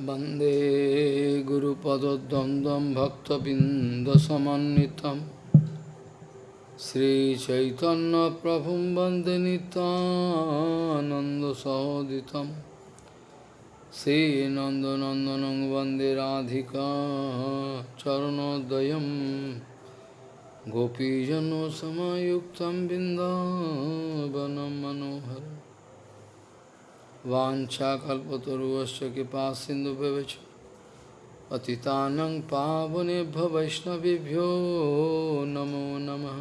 वंदे गुरुपदद्वन्द्वं भक्तबिन्दसमन्वितं। श्रीचैतन्यप्रभुं वंदे नितानन्दसहोदितं श्रीनन्दनन्दनं वंदे राधिका चरणोदयं। गोपीजनसमायुक्तं बिन्दावनं मनोहरम्। वाञ्छाकल्पतरुवश्च कृपा सिन्धुभ्यवच पतितानं पावनेभ्य वैष्णवेभ्यो नमो नमः।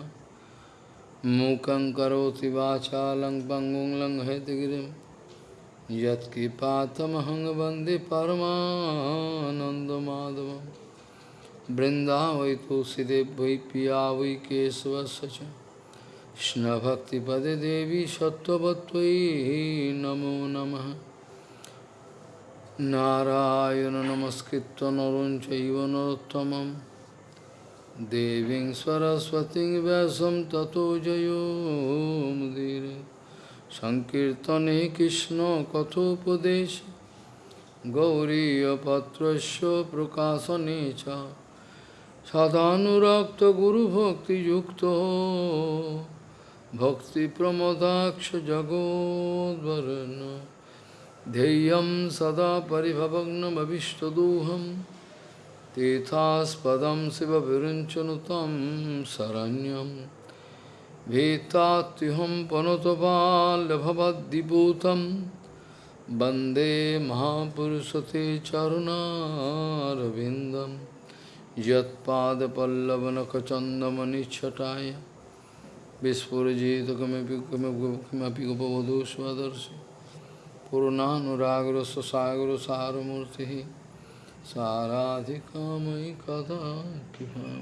मूकं करोति वाचालं पङ्गुं लङ्घयतगिरिं यत्कृपातमहं वंदे परमानन्दमाधवं बृन्दावै तुलसीदेव वै पिया वै কৃষ্ণভক্তিপদে দেবী সত্যবত্তয়ী নমো নম। নারায়ণ নমস্কৃত নরঞ্চৈব নরোত্তম দেবীং সরস্বতী ব্যাসম ততো জয়োমুদীর সংকীর্তনে কৃষ্ণ কথোপদেশ। গৌরীপত্র প্রকাশনে চ। সদানুরক্ত গুরুভক্তিযুক্ত। सदानुरक्तगुरुभक्तियुक्तो भक्तिप्रमोदाक्षजगोद्वरन् ध्येयं सदा परिभवग्नमभिष्टदोहं तीर्थास्पदं शिवविरञ्चनुतं शरण्यं। भीतात्युहं पनुतपाल्यभवद्दिपूतं वंदे महापुरुषते चरुणारविन्दं। यत्पादपल्लवनखचन्दमनिच्छटाय। বিস্ফোরজিতমপি গোপবধূ স্বদর্শি পুরনানুরাগ্রস্ব সাগর সারমূর্তি সারাধিকাময়ী কথা কৃপাম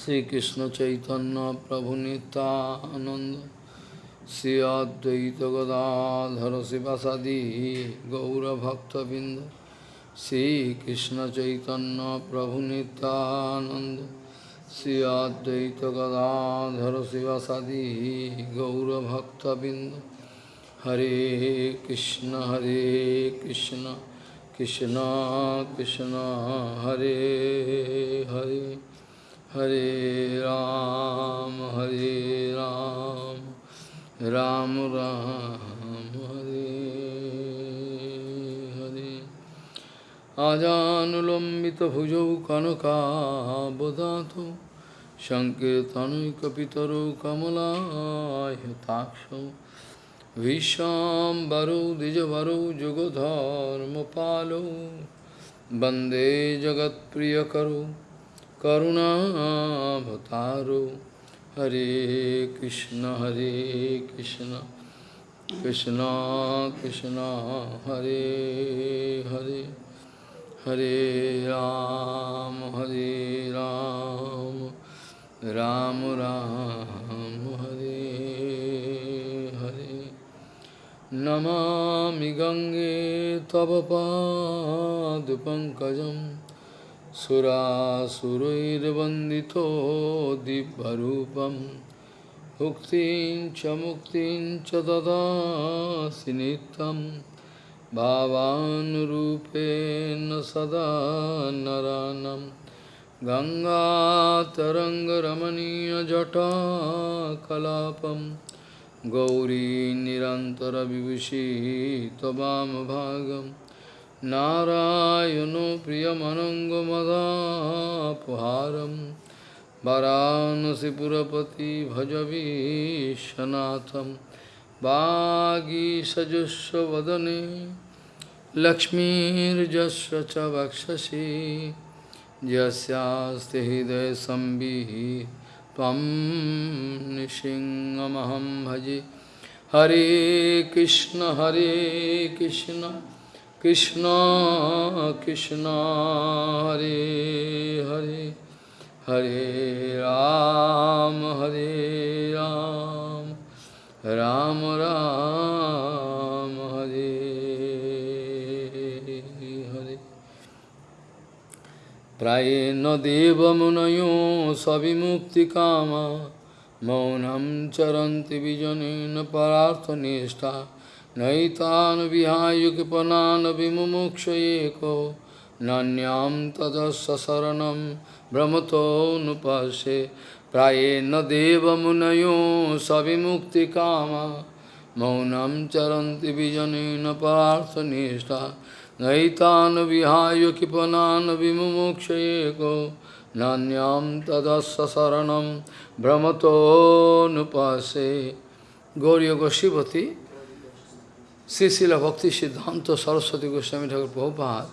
শ্রীকৃষ্ণ চৈতন্য প্রভু নিতানন্দ শ্রী অদ্বৈত গদাধর শিবাসাদি গৌরভক্তবৃন্দ শ্রীকৃষ্ণ চৈতন্য প্রভু নিতানন্দ श्रीकृष्णचैतन्यप्रभुनितानन्द श्री अद्वैत गदाधर शिवसदि गौरभक्तबिंद हरे कृष्ण हरे कृष्ण कृष्ण कृष्ण हरे हरे हरे राम हरे राम राम राम हरे हरे आजानुलम्बितभुजौ कनकाबदातु सङ्कीर्तनैकपितरौ कमलायताक्षौ विशाम्बरौ द्विजवरौ जुगधर्मपालौ वन्दे जगत्प्रियकरौ करुणाभतारौ हरे कृष्ण हरे कृष्ण कृष्ण कृष्ण हरे हरे हरे राम हरे राम राम राम, हरे हरे। नमामि गङ्गे तव पादपङ्कजं सुरासुरैर्वन्दितो दिव्यरूपं मुक्तिं च मुक्तिं च ददासि नित्यम्। भावानुरूपेण सदा नरानं। गङ्गातरङ्गरमणीयजटाकलापं। गौरी निरन्तरविभूषी त्ववामभागं नारायणो प्रियमनङ्गमदापहारं। वरानसिपुरपति भजवीशनाथं वागीसजस्वदने लक्ष्मीर्जस्य च वक्षसि। हृदय हृदयसंविः त्वं नृसिंहमहं भजे। हरे कृष्ण हरे कृष्ण कृष्ण कृष्ण, हरे हरे। हरे राम हरे राम। राम राम, हरे हरे। प्राय न देव मुनयो सभी मुक्ति काम सविमुक्तिकामा चरंति चरन्ति विजनेन परार्थनिष्ठा नैतान् विहाय कृपणान् विमुक्ष नान्यां तदस्य शरणं भ्रमतो नुपश्ये Prayena deva munayo savimukti kama Maunam charanti vijanina parthanishta Naitan vihayu kipanan vimumukshayeko Nanyam tadasya saranam brahmato nupase Gauriya Gosipati Srila Bhakti Siddhanta Saraswati Goswami Thakur Prabhupada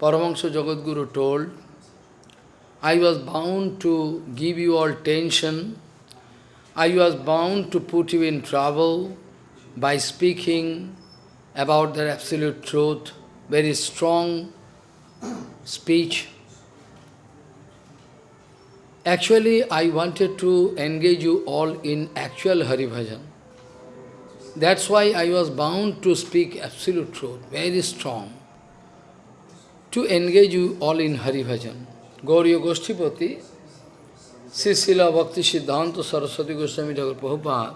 Paramahansa Jagadguru told, I was bound to give you all tension, I was bound to put you in trouble by speaking about the absolute truth, very strong speech. Actually, I wanted to engage you all in actual Hari Bhajan. That's why I was bound to speak absolute truth, very strong, to engage you all in Hari Bhajan. Gauriya Goshtipati, Srila Bhakti Siddhanta Saraswati Goswami Thakur Prabhupada,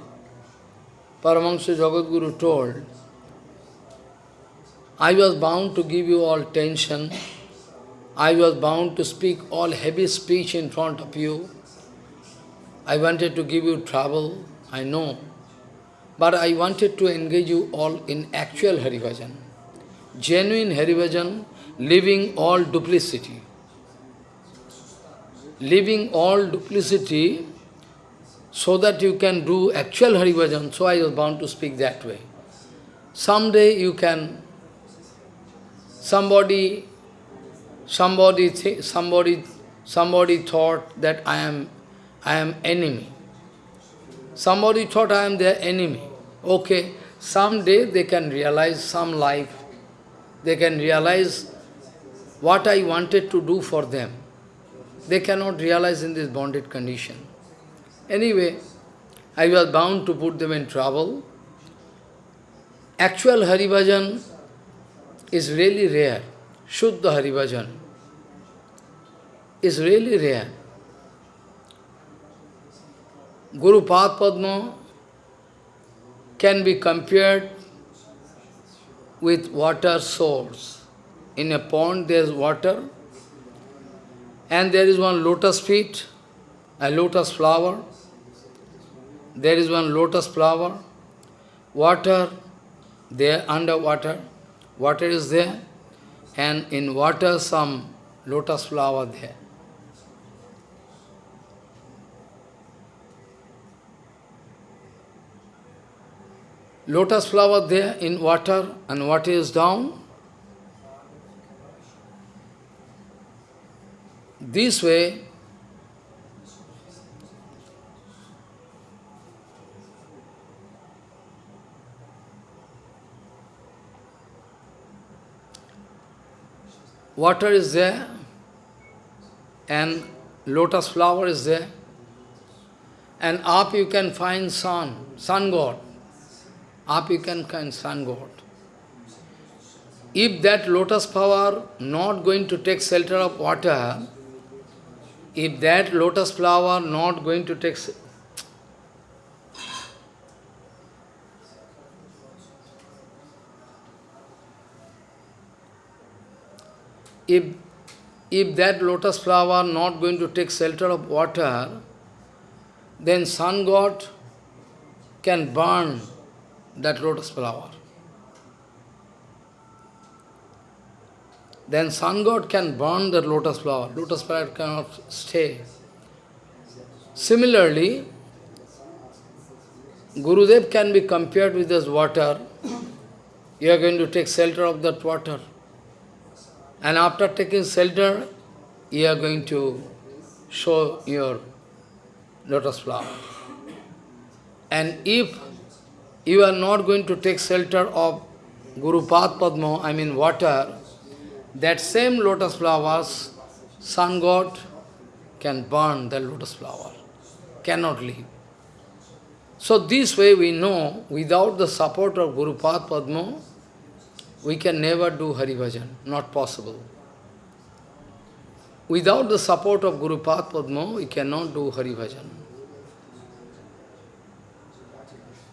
Paramahansa Jagadguru told, I was bound to give you all tension, I was bound to speak all heavy speech in front of you. I wanted to give you trouble, I know. But I wanted to engage you all in actual Haribhajan. Genuine Haribhajan, leaving all duplicity. Leaving all duplicity so that you can do actual Haribhajan. So I was bound to speak that way. Someday you can, somebody somebody somebody somebody thought that I am I am enemy. Somebody thought I am their enemy. Okay, someday they can realize some life. They can realize what I wanted to do for them. They cannot realize in this bonded condition. Anyway, I was bound to put them in trouble. Actual Haribhajan is really rare. Shuddha Haribhajan is really rare. Guru Padma can be compared with water source. In a pond there is water and there is one lotus feet, a lotus flower. There is one lotus flower, water there underwater, water is there and in water some lotus flower there. lotus flower there in water and water is down. This way, water is there and lotus flower is there and up you can find sun, sun god up you can find sun god. If that lotus flower not going to take shelter of water, if that lotus flower not going to take if if that lotus flower not going to take shelter of water, then sun god can burn that lotus flower. Then sun god can burn that lotus flower. Lotus flower cannot stay. Similarly, Gurudev can be compared with this water. You are going to take shelter of that water. And after taking shelter, you are going to show your lotus flower. And if you are not going to take shelter of Guru Pad Padma, I mean water, that same lotus flowers, sun god can burn the lotus flower, cannot leave. So this way we know, without the support of Guru Pad Padma, we can never do Hari Bhajan, not possible. Without the support of Guru Pad Padma, we cannot do Hari Bhajan.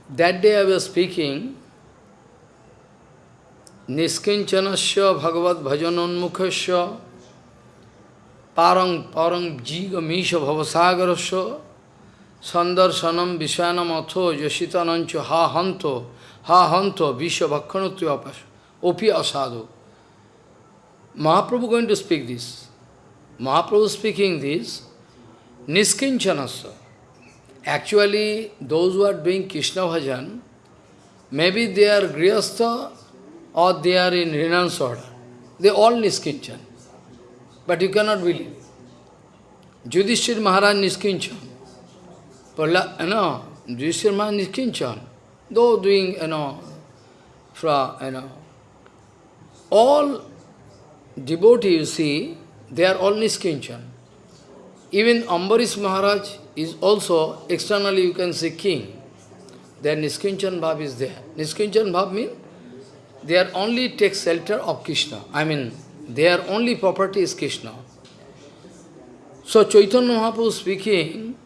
That day I was speaking Niskinchanasya Bhagavad Bhajanonmukhasya Parang Parang Jiga Misha Bhavasagarasya Sandarsanam Viswanam Atho Yasitanancho Ha Hanto Ha Hanto Visha Bhakkanutya Opi Asadu. Mahaprabhu going to speak this. Mahaprabhu speaking this, Niskinchanasya. Actually, those who are doing Krishna bhajan, maybe they are grihastha or they are in renounce order. They all Niskinchan. But you cannot believe. Judhishthir Maharaj Niskinchan. Pala, you know, Yudhishthir Maharaj Niskinchan. Though doing, you know, fra, you know, all devotees, you see, they are all Niskinchan. Even Ambarish Maharaj is also, externally you can say king. Their Niskinchan Bhav is there. Niskinchan Bhav means they are only take shelter of Krishna. I mean, their only property is Krishna. So Chaitanya Mahaprabhu speaking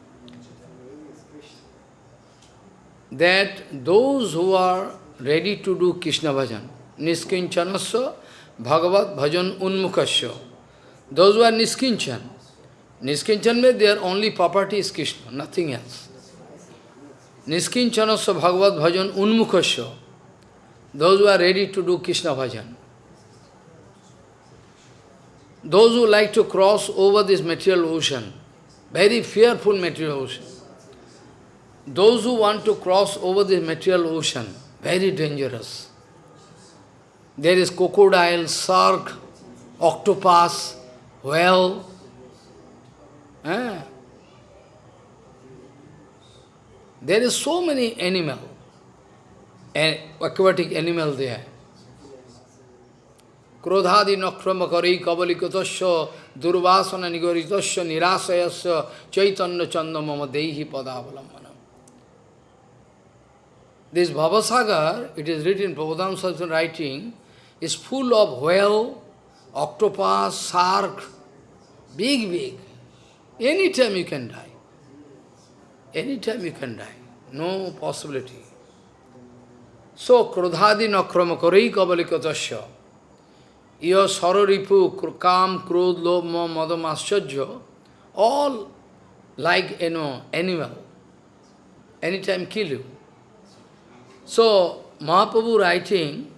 that those who are ready to do Krishna bhajan, Niskinchanasya Bhagavat Bhajan Unmukhasya, those who are Niskinchan, Niskinchan means their only property is Krishna, nothing else. Niskinchanasya Bhagavat Bhajan Unmukhasya, those who are ready to do Krishna bhajan. Those who like to cross over this material ocean, very fearful material ocean. Those who want to cross over this material ocean, very dangerous. There is crocodile, shark, octopus, whale. Eh? There is so many animal, aquatic animal there. क्रोधादि नक्रम करी कबलिकतस्य दुर्वासन निगरितस्य निराशयस्य चैतन्य चंद मम देहि पदावलंबन This Bhavasagar, it is written, Prabhupada Saraswati writing, is full of whale, octopus, shark, big, big. Anytime you can die. Anytime you can die. No possibility. So, krodhadi nakrama karai kabalikatasya. your sararipu, kam, krodh, lobh, madam, ascharya, all like, you know, animal, anytime kill you. So, Mahaprabhu writing,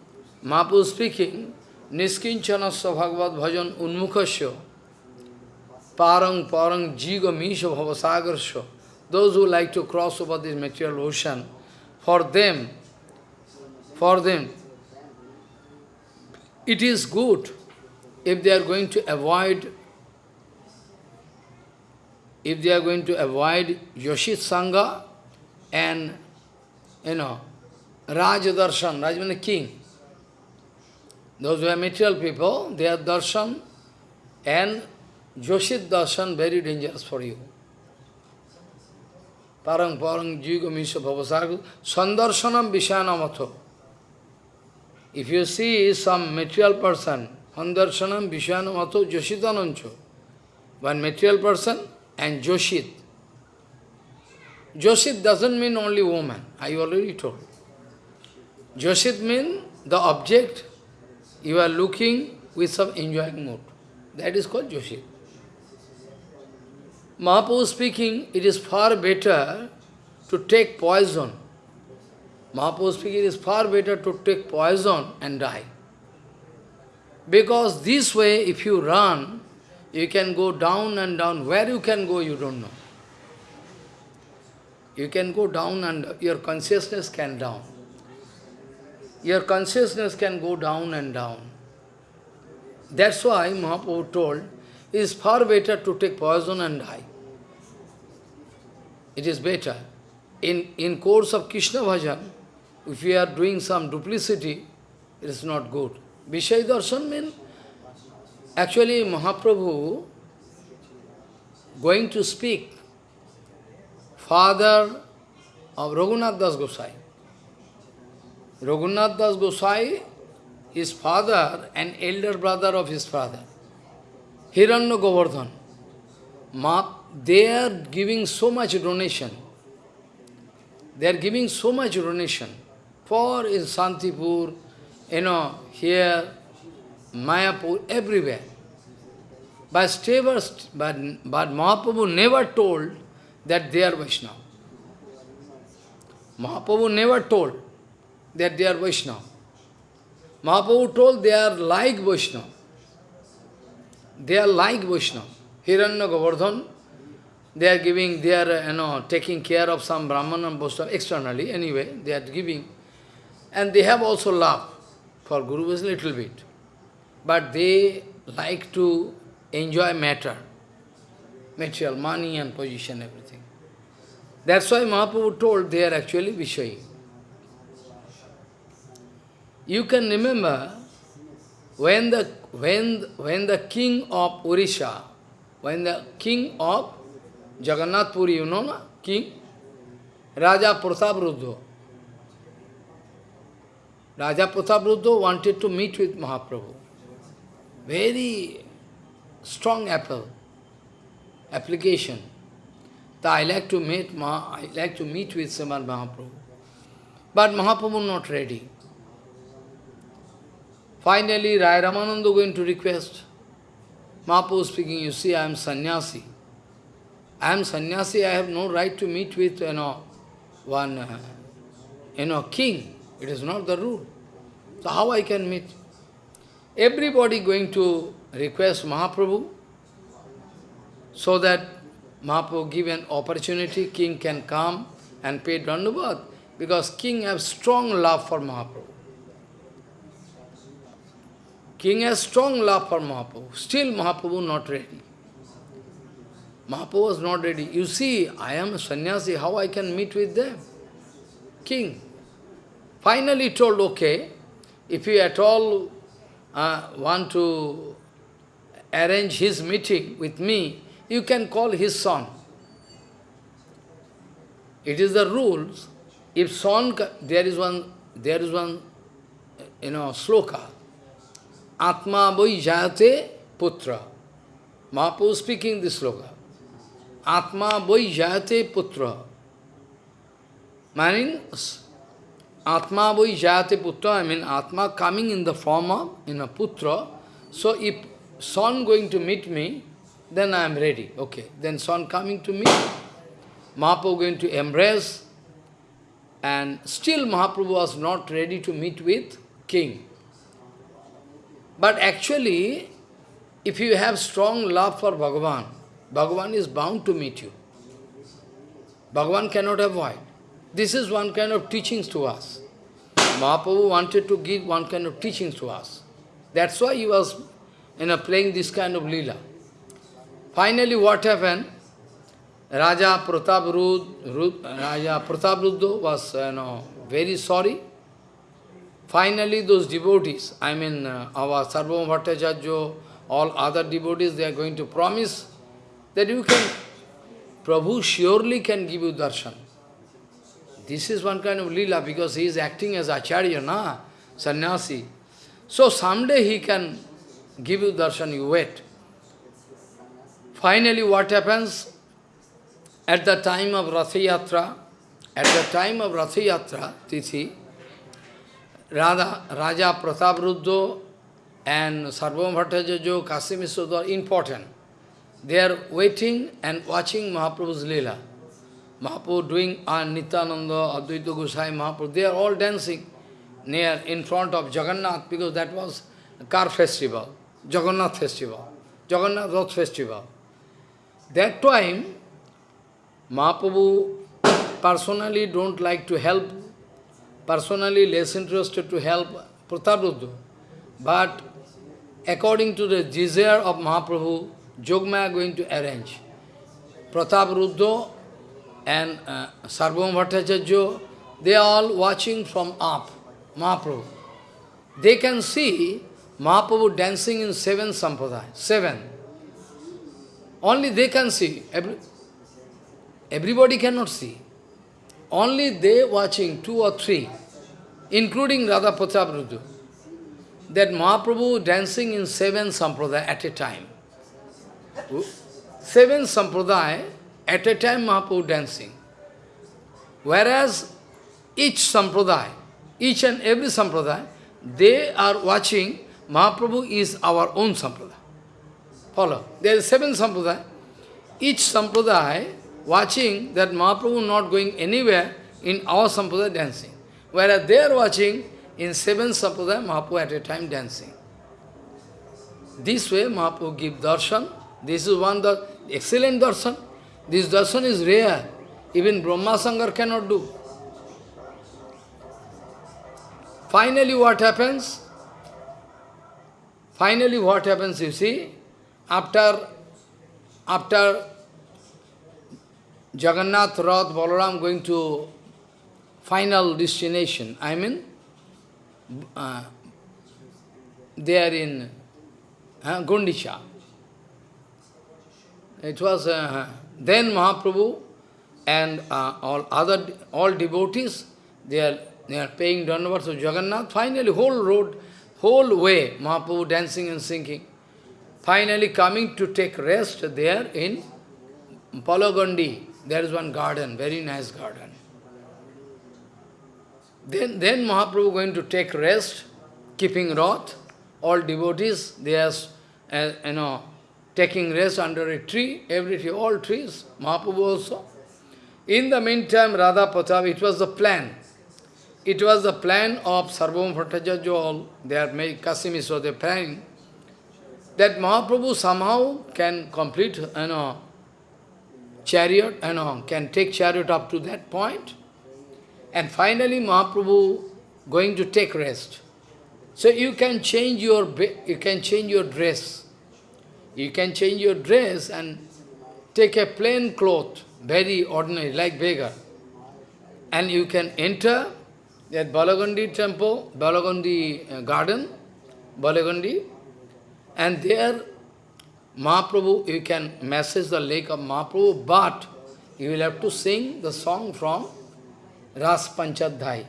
Mahaprabhu speaking, Niskinchanasya Bhagavad Bhajan Unmukhasya, Parang Parang Jiga Misha Bhavasagarsya, those who like to cross over this material ocean, for them, for them, it is good if they are going to avoid if they are going to avoid Yoshit Sangha and, you know, Raj Darshan, Raj means king. Those who are material people, they are darshan and Yoshit darshan very dangerous for you. Parang parang jiga misha bhavasagu sandarshanam vishanamato. If you see some material person, Handarshanam Vishwanamato Joshitanancho, one material person and Joshit. Joshit doesn't mean only woman, I already told. Joshit means the object you are looking with some enjoying mood. That is called Joshit. Mahaprabhu speaking, it is far better to take poison Mahaprabhu speaking, it is far better to take poison and die. Because this way, if you run, you can go down and down. Where you can go, you don't know. You can go down and your consciousness can down. Your consciousness can go down and down. That's why Mahaprabhu told, it is far better to take poison and die. It is better. In, in course of Krishna bhajan, if we are doing some duplicity, it is not good. Vishay darshan means, actually Mahaprabhu going to speak, father of Raghunath Das Gosai. Raghunath Das Gosai, his father and elder brother of his father, Hiranya Govardhan. They are giving so much donation. They are giving so much donation for in Santipur, you know, here, Mayapur, everywhere. But, Steva, but, but Mahaprabhu never told that they are Vaishnava. Mahaprabhu never told that they are Vaishnava. Mahaprabhu told they are like Vaishnava. They are like Vaishnava. Hiranya Govardhan, they are giving, they are, you know, taking care of some Brahman and Vaishnava externally, anyway, they are giving. And they have also love for Guru is little bit. But they like to enjoy matter, material, money and position, everything. That's why Mahaprabhu told they are actually Vishayi. You can remember when the when when the king of Urisha, when the king of Jagannath Puri, you know, na? king Raja Pratap Raja Pratap wanted to meet with Mahaprabhu. Very strong apple, application. That I like to meet Ma, I like to meet with Srimad Mahaprabhu. But Mahaprabhu not ready. Finally, Rai Ramananda going to request. Mahaprabhu speaking, you see, I am sannyasi. I am sannyasi, I have no right to meet with, you know, one, uh, you know, king. It is not the rule. So how I can meet? Everybody going to request Mahaprabhu so that Mahaprabhu give an opportunity, king can come and pay Dandavat because king has strong love for Mahaprabhu. King has strong love for Mahaprabhu. Still Mahaprabhu not ready. Mahaprabhu was not ready. You see, I am a sannyasi, how I can meet with them? King. Finally told, okay, if you at all uh, want to arrange his meeting with me, you can call his son. It is the rules. If son, there is one, there is one, you know, sloka. Atma boi jayate putra. Mahaprabhu speaking this sloka. Atma boi jayate putra. Meaning, Atma boi jayate putra, I mean Atma coming in the form of, in a putra. So if son going to meet me, then I am ready. Okay, then son coming to me, Mahaprabhu going to embrace, and still Mahaprabhu was not ready to meet with king. But actually, if you have strong love for Bhagavan, Bhagavan is bound to meet you. Bhagavan cannot avoid. This is one kind of teachings to us. Mahaprabhu wanted to give one kind of teachings to us. That's why he was you know, playing this kind of lila. Finally, what happened? Raja Pratap Raja Pratap was you know, very sorry. Finally, those devotees, I mean, uh, our Sarvabhauma Bhattacharya, all other devotees, they are going to promise that you can, Prabhu surely can give you darshan. This is one kind of lila because he is acting as acharya, na, sannyasi. So someday he can give you darshan, you wait. Finally, what happens? At the time of Ratha Yatra, at the time of Ratha Yatra, Tithi, Radha, Raja Pratap and Sarvabhauma Bhattacharya, Kasim are important. They are waiting and watching Mahaprabhu's Leela. Mahaprabhu doing and Nityananda, Advaita Gosai, Mahaprabhu, they are all dancing near in front of Jagannath because that was car festival, Jagannath festival, Jagannath Rath festival. That time, Mahaprabhu personally don't like to help, personally less interested to help Prataruddha. But according to the desire of Mahaprabhu, Jogmaya going to arrange. Pratap Ruddha and uh, Sarvabhauma Bhattacharya, they are all watching from up, Mahaprabhu. They can see Mahaprabhu dancing in seven sampradaya, seven. Only they can see. Every, everybody cannot see. Only they watching, two or three, including Raja Pratap that Mahaprabhu dancing in seven sampradaya at a time. Seven sampradaya at a time Mahaprabhu dancing. Whereas each sampradaya, each and every sampradaya, they are watching Mahaprabhu is our own sampradaya. Follow. There are seven sampradaya. Each sampradaya watching that Mahaprabhu not going anywhere in our sampradaya dancing. Whereas they are watching in seven sampradaya Mahaprabhu at a time dancing. This way Mahaprabhu give darshan. This is one the excellent darshan. This darshan is rare. Even Brahma Sangar cannot do. Finally what happens? Finally what happens, you see, after, after Jagannath Rath Balaram going to final destination, I mean, uh, they are in uh. It was, uh, then Mahaprabhu and uh, all other, all devotees, they are, they are paying dandavats to Jagannath. Finally, whole road, whole way, Mahaprabhu dancing and singing. Finally coming to take rest there in Balagandi. There is one garden, very nice garden. Then, then Mahaprabhu going to take rest, keeping wrath. All devotees, they are, uh, you know, taking rest under a tree, every tree, all trees, Mahaprabhu also. In the meantime, Raja Pratap, it was the plan. It was the plan of Sarvabhauma Bhattacharya, all they are made, Kasimis was the planning, that Mahaprabhu somehow can complete, you know, chariot, you know, can take chariot up to that point. point, and finally Mahaprabhu going to take rest. So you can change your you can change your dress. You can change your dress and take a plain cloth, very ordinary, like beggar. And you can enter that Balagandi temple, Balagandi uh, garden, Balagandi, and there Mahaprabhu, you can message the lake of Mahaprabhu, but you will have to sing the song from Ras Panchadhyay.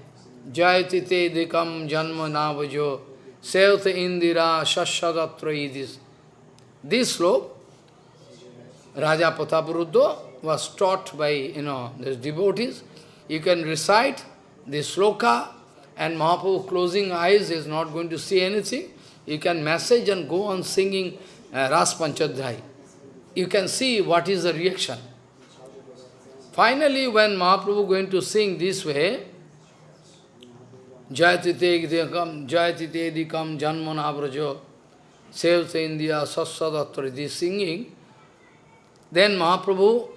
Jayati dikam janma navajo, sevte indira shashadatra idis. This slok, Raja Patapuruddha was taught by, you know, these devotees. You can recite this sloka and Mahaprabhu closing eyes is not going to see anything. You can message and go on singing uh, Ras Panchadhyay. You can see what is the reaction. Finally, when Mahaprabhu going to sing this way, Jayatite Dikam, Jayatite Dikam Janmana Sevta India Sassadatra, this singing, then Mahaprabhu,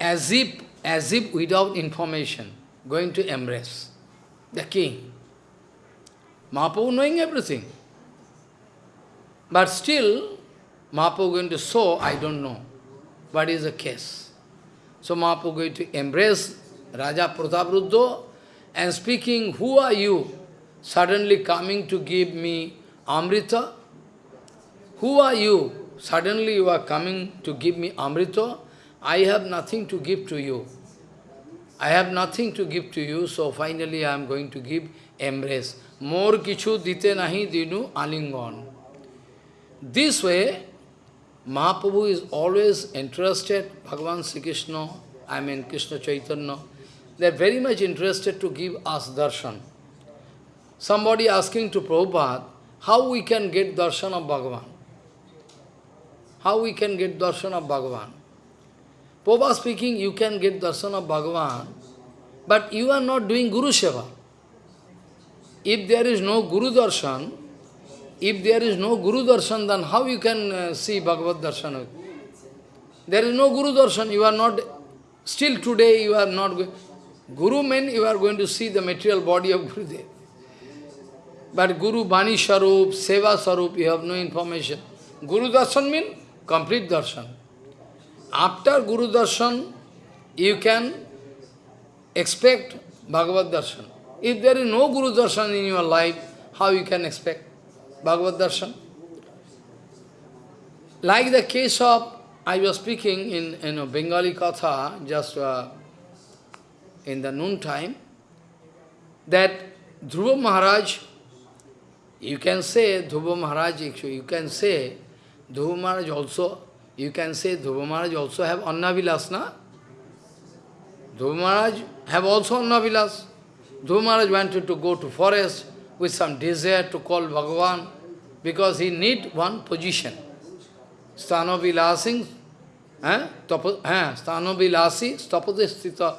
as if, as if without information, going to embrace the king. Mahaprabhu knowing everything. But still, Mahaprabhu going to show, I don't know what is the case. So Mahaprabhu going to embrace Raja Pratapruddo and speaking, who are you suddenly coming to give me Amrita? Who are you? Suddenly you are coming to give me Amrita. I have nothing to give to you. I have nothing to give to you, so finally I am going to give embrace. More kichu dite nahi dinu alingon. This way, Mahaprabhu is always interested, Bhagavan Sri Krishna, I mean Krishna Chaitanya, they are very much interested to give us darshan. Somebody asking to Prabhupada, how we can get darshan of Bhagavan? How we can get darshan of Bhagavan? Prabhupada speaking, you can get darshan of Bhagavan, but you are not doing Guru Seva. If there is no Guru Darshan, if there is no Guru Darshan, then how you can uh, see Bhagavad Darshan? There is no Guru Darshan, you are not, still today you are not Guru means you are going to see the material body of Gurudev. But Guru Bani Sharup, Seva Sharup, you have no information. Guru Darshan means complete darshan. After Guru Darshan, you can expect Bhagavad Darshan. If there is no Guru Darshan in your life, how you can expect Bhagavad Darshan? Like the case of, I was speaking in, in a Bengali Katha, just uh, in the noon time, that Dhruva Maharaj, you can say Dhruva Maharaj, you can say Dhruva Maharaj also, you can say Dhruva Maharaj also have Annavilas, na? Maharaj have also Annavilas. Dhruva Maharaj wanted to go to forest, with some desire to call Bhagavan, because he need one position. Sthano vilasing, eh? Sthano vilasi, tapadistita,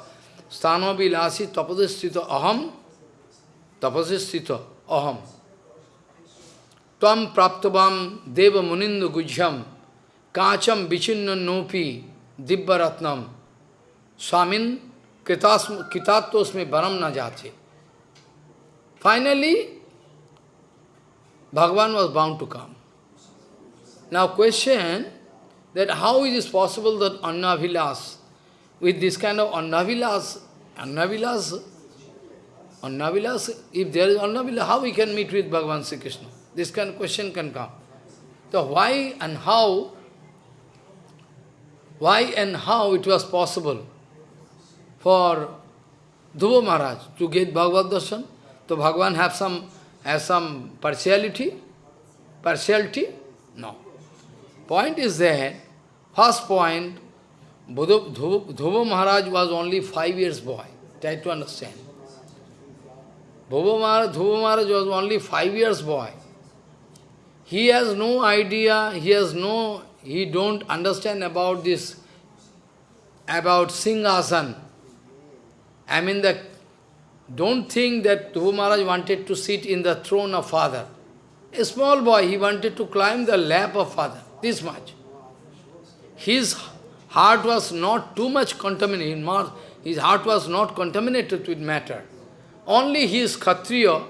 Sthano vilasi, tapadistita aham, tapadistita aham. Tvam praptavam deva munindu gujyam, kacham vichinna nopi, dibbaratnam, swamin kitatosme baram na jate. Finally, Bhagavan was bound to come. Now question that how it is possible that Annavilas, with this kind of Annavilas, Annavilas, Annavilas, if there is Annavilas, how we can meet with Bhagavan Sri Krishna? This kind of question can come. So why and how, why and how it was possible for Dhruva Maharaj to get Bhagavad Darshan? So Bhagavan have some has some partiality? Partiality? No. Point is that, first point, Dhruva Maharaj was only five years boy. Try to understand. Dhruva Maharaj, Maharaj was only five years boy. He has no idea, he has no, he don't understand about this, about Singhasan. I mean the don't think that Dhruva Maharaj wanted to sit in the throne of father. A small boy, he wanted to climb the lap of father, this much. His heart was not too much contaminated, his heart was not contaminated with matter. Only he is Kshatriya.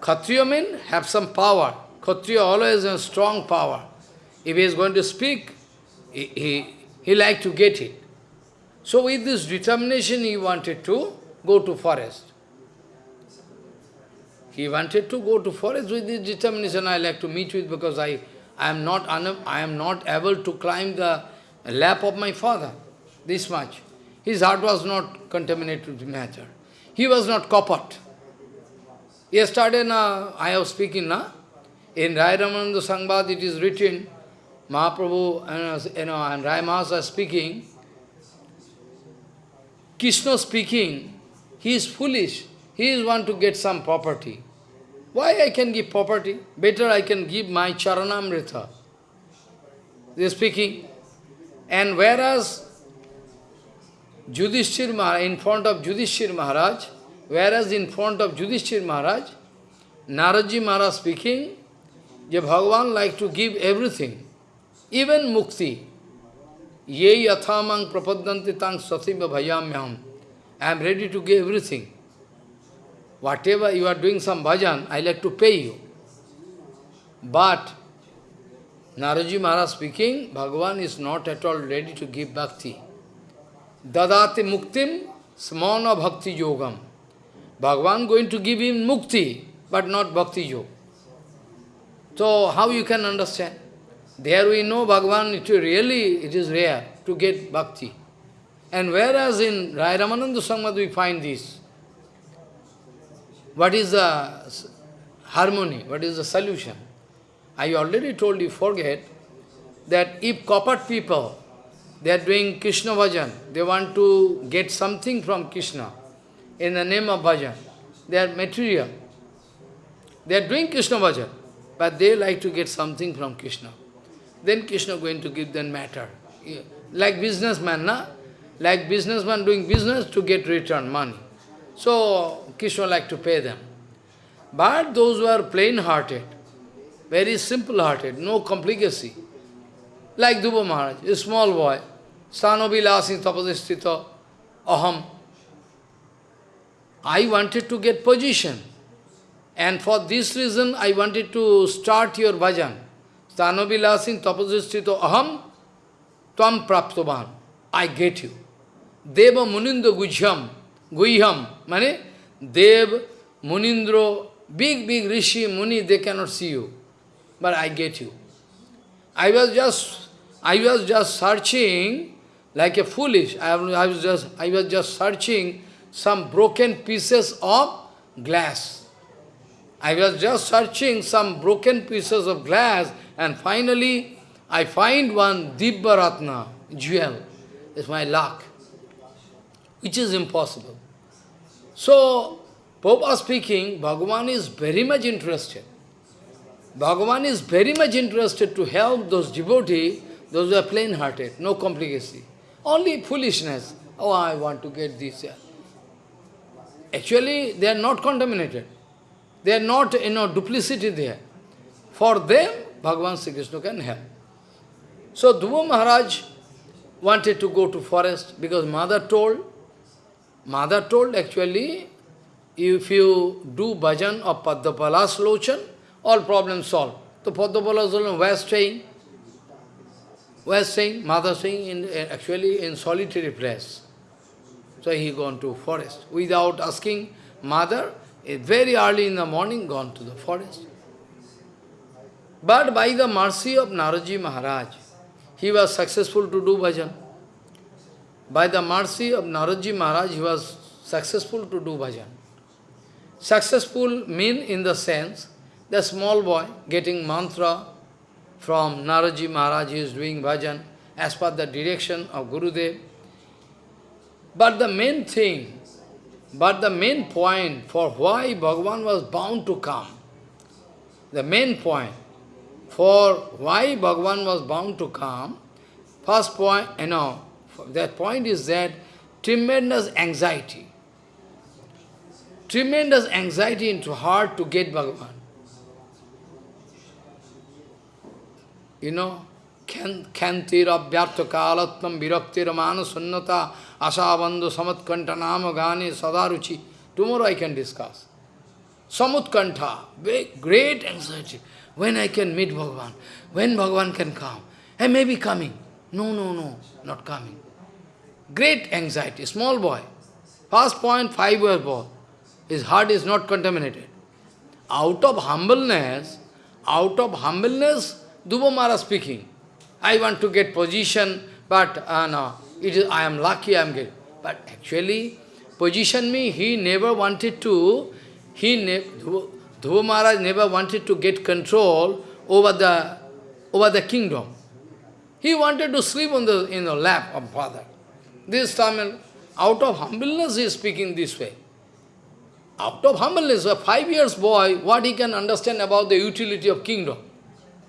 Kshatriya means have some power. Kshatriya always has a strong power. If he is going to speak, he, he, he like to get it. So with this determination he wanted to go to forest. He wanted to go to forest with this determination I like to meet with because I, I, am not I am not able to climb the lap of my father. This much. His heart was not contaminated with matter. He was not coppered. Yesterday na, I was speaking na, in Rai Ramananda Sangbad it is written, Mahaprabhu and, you know, and Rai are speaking, Krishna speaking, he is foolish. He is want to get some property. Why I can give property? Better I can give my charanamrita. They are speaking. And whereas Judhishthir Maharaj, in front of Judhishthir Maharaj, whereas in front of Judhishthir Maharaj, Naraji Maharaj speaking, that Bhagavan like to give everything, even mukti. Ye yathamang prapadanti tang satimba bhayamyam. I am ready to give everything. Whatever you are doing some bhajan, I like to pay you. But Naraji Maharaj speaking, Bhagavan is not at all ready to give bhakti. Dadate muktim smana bhakti yogam. Bhagavan going to give him mukti, but not bhakti yoga. So how you can understand? There we know Bhagavan, it really, it is rare to get bhakti. And whereas in Rai Ramananda Samad we find this, what is the harmony, what is the solution? I already told you, forget, that if copper people, they are doing Krishna bhajan, they want to get something from Krishna in the name of bhajan. They are material. They are doing Krishna bhajan, but they like to get something from Krishna. Then Krishna going to give them matter. Like businessman, na? like businessman doing business to get return money. So, Krishna like to pay them. But those who are plain-hearted, very simple-hearted, no complicacy, like Dhruva Maharaj, a small boy, Stanobilasi tapadistita aham. I wanted to get position. And for this reason, I wanted to start your bhajan. Stanobilasin tapadistita aham tvam praptoban. I get you. Deva Munindra Gujham, Guhyam, mane Dev, Munindro, big, big Rishi, Muni, they cannot see you. But I get you. I was just, I was just searching like a foolish. I, I, was just, I was just searching some broken pieces of glass. I was just searching some broken pieces of glass and finally I find one Dibba jewel. It's my luck which is impossible. So, Prabhupada speaking, Bhagavan is very much interested. Bhagavan is very much interested to help those devotees, those who are plain-hearted, no complicacy. Only foolishness. Oh, I want to get this. Actually, they are not contaminated. They are not, you know, duplicity there. For them, Bhagavan Sri Krishna can help. So Dhruva Maharaj wanted to go to forest because mother told, mother told actually, if you do bhajan of Padmapala Lochan, all problems solved. So Padmapala Lochan were staying, were staying, mother staying in, actually in solitary place. So he gone to forest without asking mother, very early in the morning gone to the forest. But by the mercy of Naradji Maharaj, he was successful to do bhajan. By the mercy of Naradji Maharaj, he was successful to do bhajan. Successful mean in the sense, the small boy getting mantra from Naradji Maharaj, he is doing bhajan as per the direction of Gurudev. But the main thing, but the main point for why Bhagavan was bound to come, the main point for why Bhagavan was bound to come, first point, you know, that point is that tremendous anxiety. Tremendous anxiety into heart to get Bhagavan. You know, kyantir abhyartha asabandhu samatkanta nama gani sadaruchi. Tomorrow I can discuss. Samutkanta, great anxiety. When I can meet Bhagavan? When Bhagavan can come? I may be coming. No, no, no, not coming. Great anxiety, small boy. First point, five years boy. His heart is not contaminated. Out of humbleness, out of humbleness, Dhruva speaking. I want to get position, but uh, no, it is, I am lucky I am getting. But actually, position me, he never wanted to, he ne Dhruva Maharaj never wanted to get control over the, over the kingdom. He wanted to sleep on the, in the lap of father. This Tamil, out of humbleness he is speaking this way. Out of humbleness, a five years boy, what he can understand about the utility of kingdom?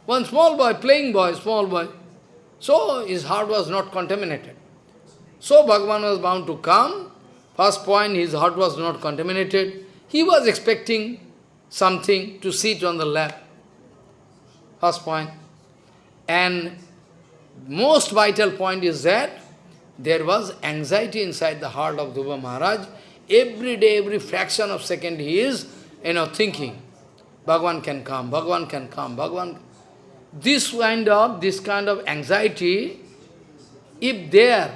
One small boy, playing boy, small boy. So his heart was not contaminated. So Bhagavan was bound to come. First point, his heart was not contaminated. He was expecting something to sit on the lap. First point. And most vital point is that there was anxiety inside the heart of Dhruva Maharaj. Every day, every fraction of second he is, you know, thinking, Bhagavan can come, Bhagavan can come, Bhagavan. This kind of, this kind of anxiety, if there,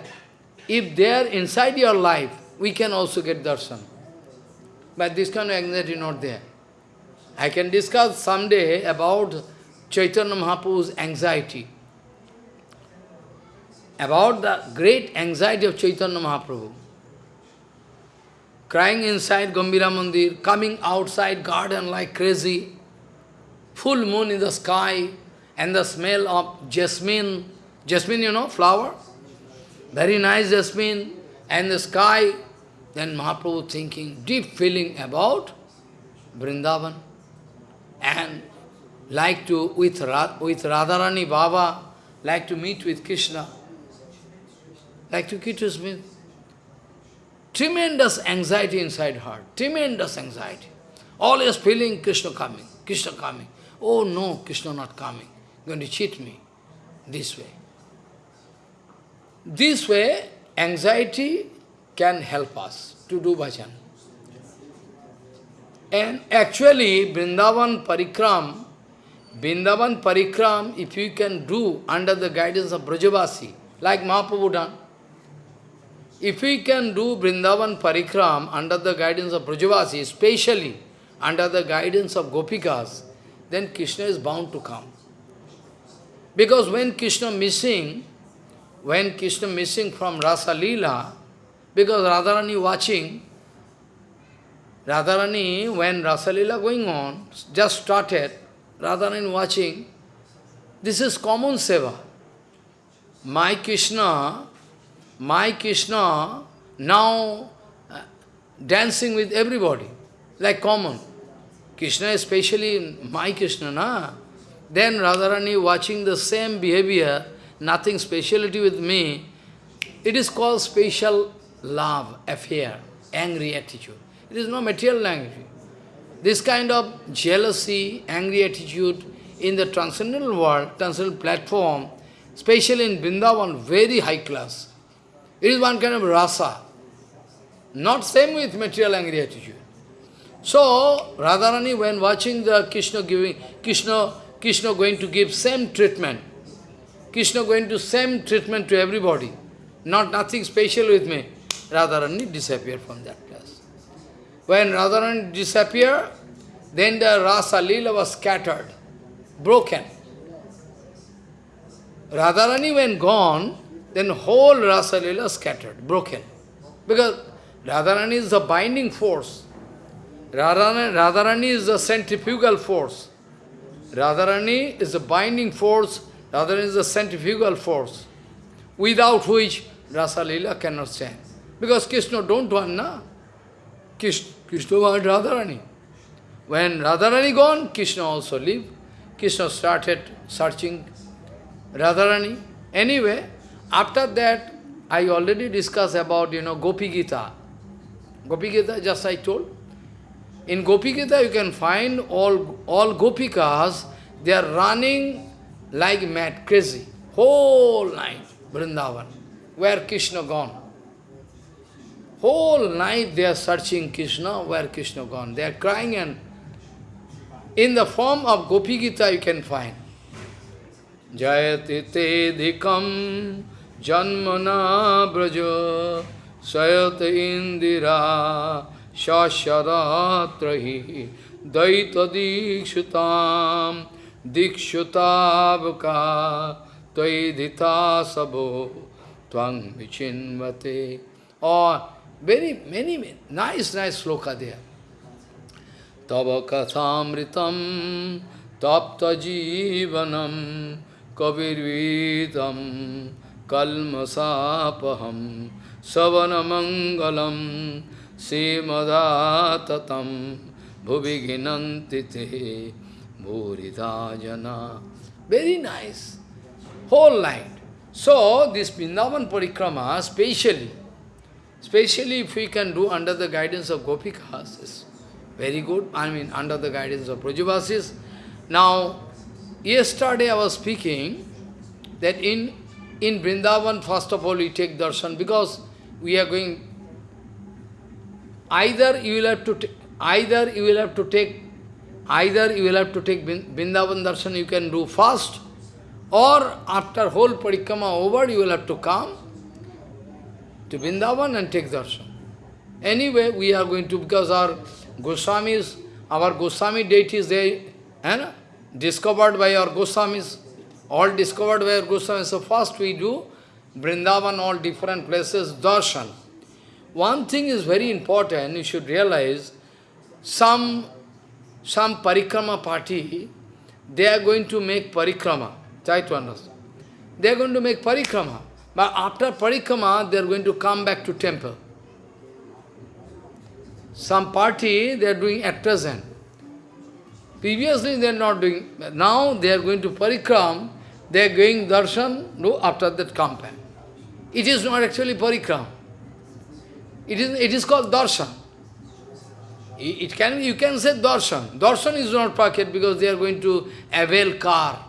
if they are inside your life, we can also get darshan. But this kind of anxiety not there. I can discuss someday about Chaitanya Mahaprabhu's anxiety. About the great anxiety of Chaitanya Mahaprabhu. Crying inside Gambhira Mandir, coming outside garden like crazy, full moon in the sky, and the smell of jasmine, jasmine, you know, flower, very nice jasmine, and the sky, then Mahaprabhu thinking, deep feeling about Vrindavan and like to, with, with Radharani Baba, like to meet with Krishna, like to meet with Tremendous anxiety inside heart, tremendous anxiety. Always feeling Krishna coming, Krishna coming. Oh no, Krishna not coming, going to cheat me. This way. This way, anxiety can help us to do bhajan. And actually, Vrindavan Parikram, Vrindavan Parikram, if you can do under the guidance of Brajavasi, like Mahaprabhu done, if we can do Vrindavan Parikram under the guidance of Brajavasi, especially under the guidance of Gopikas, then Krishna is bound to come. Because when Krishna missing, when Krishna missing from Rasa Leela, because Radharani watching, Radharani, when Rasa Rasalila going on, just started, Radharani watching, this is common seva. My Krishna, my Krishna, now uh, dancing with everybody. like common. Krishna especially my Krishna, na? Then Radharani watching the same behavior, nothing speciality with me, it is called special love, affair, angry attitude. It is no material language. This kind of jealousy, angry attitude in the transcendental world, transcendental platform, especially in Vrindavan, very high class. It is one kind of rasa. Not same with material angry attitude. So, Radharani, when watching the Krishna giving, Krishna, Krishna going to give same treatment, Krishna going to same treatment to everybody, not nothing special with me, Radharani disappeared from that place. When Radharani disappeared, then the Rasa Leela was scattered, broken. Radharani when gone, then whole Rasa Leela scattered, broken. Because Radharani is the binding force. Radharani, Radharani is the centrifugal force. Radharani is the binding force, Radharani is the centrifugal force, without which Rasa Leela cannot stand. Because Krishna don't want, na? Krishna, Krishna want Radharani. When Radharani gone, Krishna also leave. Krishna started searching Radharani. Anyway, after that, I already discussed about, you know, Gopi Gita. Gopi Gita, just I told. In Gopi Gita, you can find all, all Gopikas, they are running like mad, crazy, whole night, Vrindavan. Where Krishna gone? Whole night they are searching Krishna, where Krishna gone? They are crying and in the form of Gopi Gita you can find. Jayati te dikam janmana braja sayat indira shasharatrahi daita dikshutam dikshutabka tvaidita sabo tvang vichinvate. Or very many, nice, nice sloka there. Tava kathamritam tapta jivanam kavirvitam kalmasapaham savanamangalam simadatatam bhuviginanti te Very nice. Whole night. So, this Vrindavan Parikrama, specially, especially if we can do under the guidance of Gopikas, is very good, I mean under the guidance of Brajavasis. Now, yesterday I was speaking that in, in Vrindavan, first of all, we take darshan because we are going, either you will have to, either you will have to take, either you will have to take Vrindavan darshan, you can do first, or after whole parikrama over, you will have to come to Vrindavan and take darshan. Anyway, we are going to, because our Goswamis, our Goswami deities, they eh, discovered by our Goswamis, all discovered by our Goswamis. So first we do Vrindavan, all different places, darshan. One thing is very important, you should realize, some, some parikrama party, they are going to make parikrama. Try to understand. They are going to make parikrama. But after parikrama, they are going to come back to temple. Some party they are doing at present. Previously they are not doing, now they are going to parikram, they are going darshan, no, after that come. It is not actually parikram. It is, it is called darshan. It can, you can say darshan. Darshan is not packet because they are going to avail car.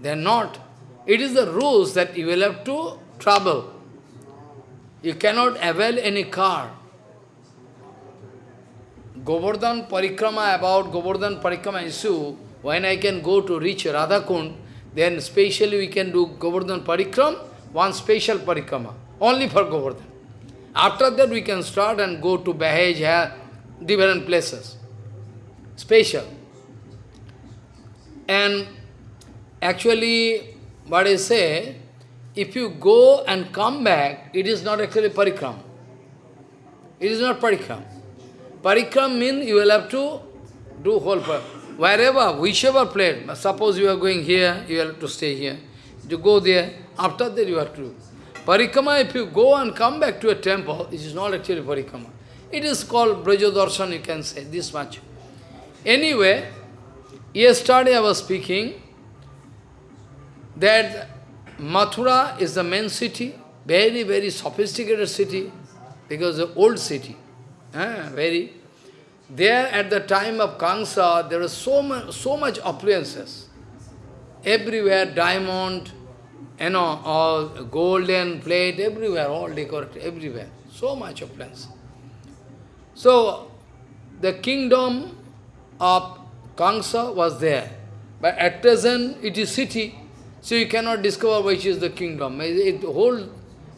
They are not. It is the rules that you will have to travel. You cannot avail any car. Govardhan Parikrama, about Govardhan Parikrama issue, when I can go to reach Radhakund, then specially we can do Govardhan Parikram, one special Parikrama, only for Govardhan. After that we can start and go to Bahaj, different places, special. And actually, what I say, if you go and come back, it is not actually parikram. It is not parikram. Parikram means you will have to do whole Wherever, whichever place, suppose you are going here, you have to stay here. You go there, after that you have to do. Parikrama, if you go and come back to a temple, it is not actually parikrama. It is called Braja you can say, this much. Anyway, yesterday I was speaking that Mathura is the main city, very, very sophisticated city, because the old city, eh, very. There at the time of Kamsa, there was so much, so much appliances. Everywhere, diamond, you know, all golden plate, everywhere, all decorated, everywhere. So much appliance. So, the kingdom of Kamsa was there. But at present, it is city. So you cannot discover which is the kingdom. It, whole,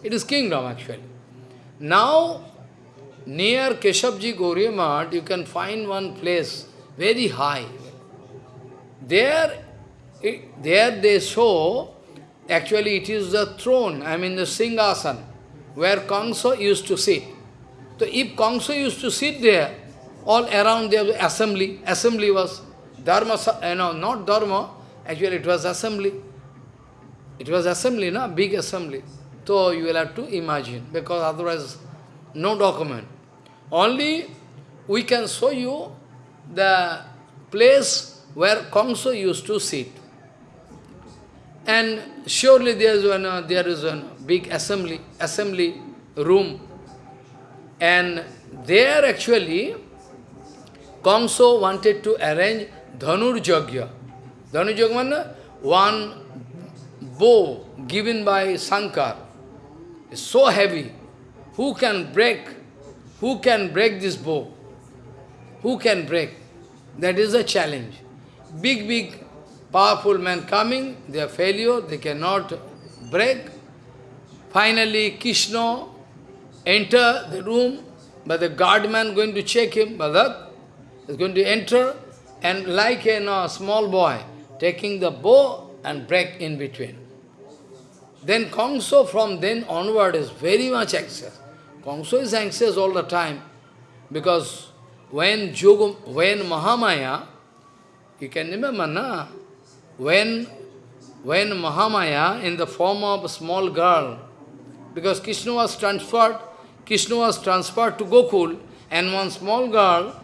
it is kingdom actually. Now, near Keshavji Gauriya you can find one place very high. There, it, there they show, actually it is the throne, I mean the Singhasan, where Kamsa used to sit. So if Kamsa used to sit there, all around there was assembly. Assembly was Dharma, you know, not Dharma, actually it was assembly. It was assembly, no? Big assembly. So you will have to imagine, because otherwise no document. Only we can show you the place where Kamsa used to sit. And surely there is one, uh, there is a big assembly, assembly room. And there actually, Kamsa wanted to arrange Dhanur Jagya. Dhanur Jagya one bow given by Sankar is so heavy. Who can break? Who can break this bow? Who can break? That is a challenge. Big, big, powerful men coming, they are failure, they cannot break. Finally, Krishna enter the room, but the guardman going to check him, Badak is going to enter, and like a you know, small boy, taking the bow and break in between. Then Kamsa from then onward is very much anxious. Kamsa is anxious all the time because when Yoga, when Mahamaya, you can remember, na? When, when Mahamaya in the form of a small girl, because Krishna was transferred, Krishna was transferred to Gokul, and one small girl,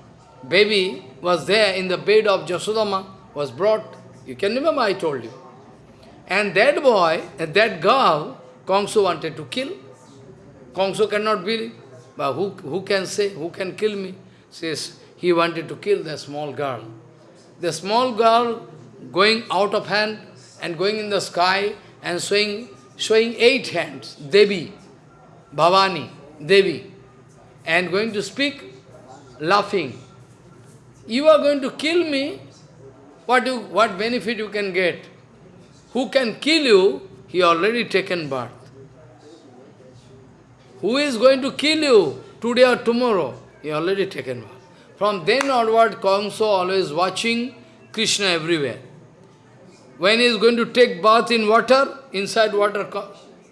baby, was there in the bed of Jasodama, was brought. You can remember I told you. And that boy, that girl, Kongso wanted to kill. Kongso cannot believe. But who, who can say, who can kill me? Says, he wanted to kill the small girl. The small girl going out of hand and going in the sky and showing, showing eight hands, Devi, Bhavani, Devi, and going to speak, laughing. You are going to kill me, what, you, what benefit you can get? Who can kill you, he already taken birth. Who is going to kill you today or tomorrow? He already taken birth. From then onward, Kamsa always watching Krishna everywhere. When he is going to take bath in water, inside water,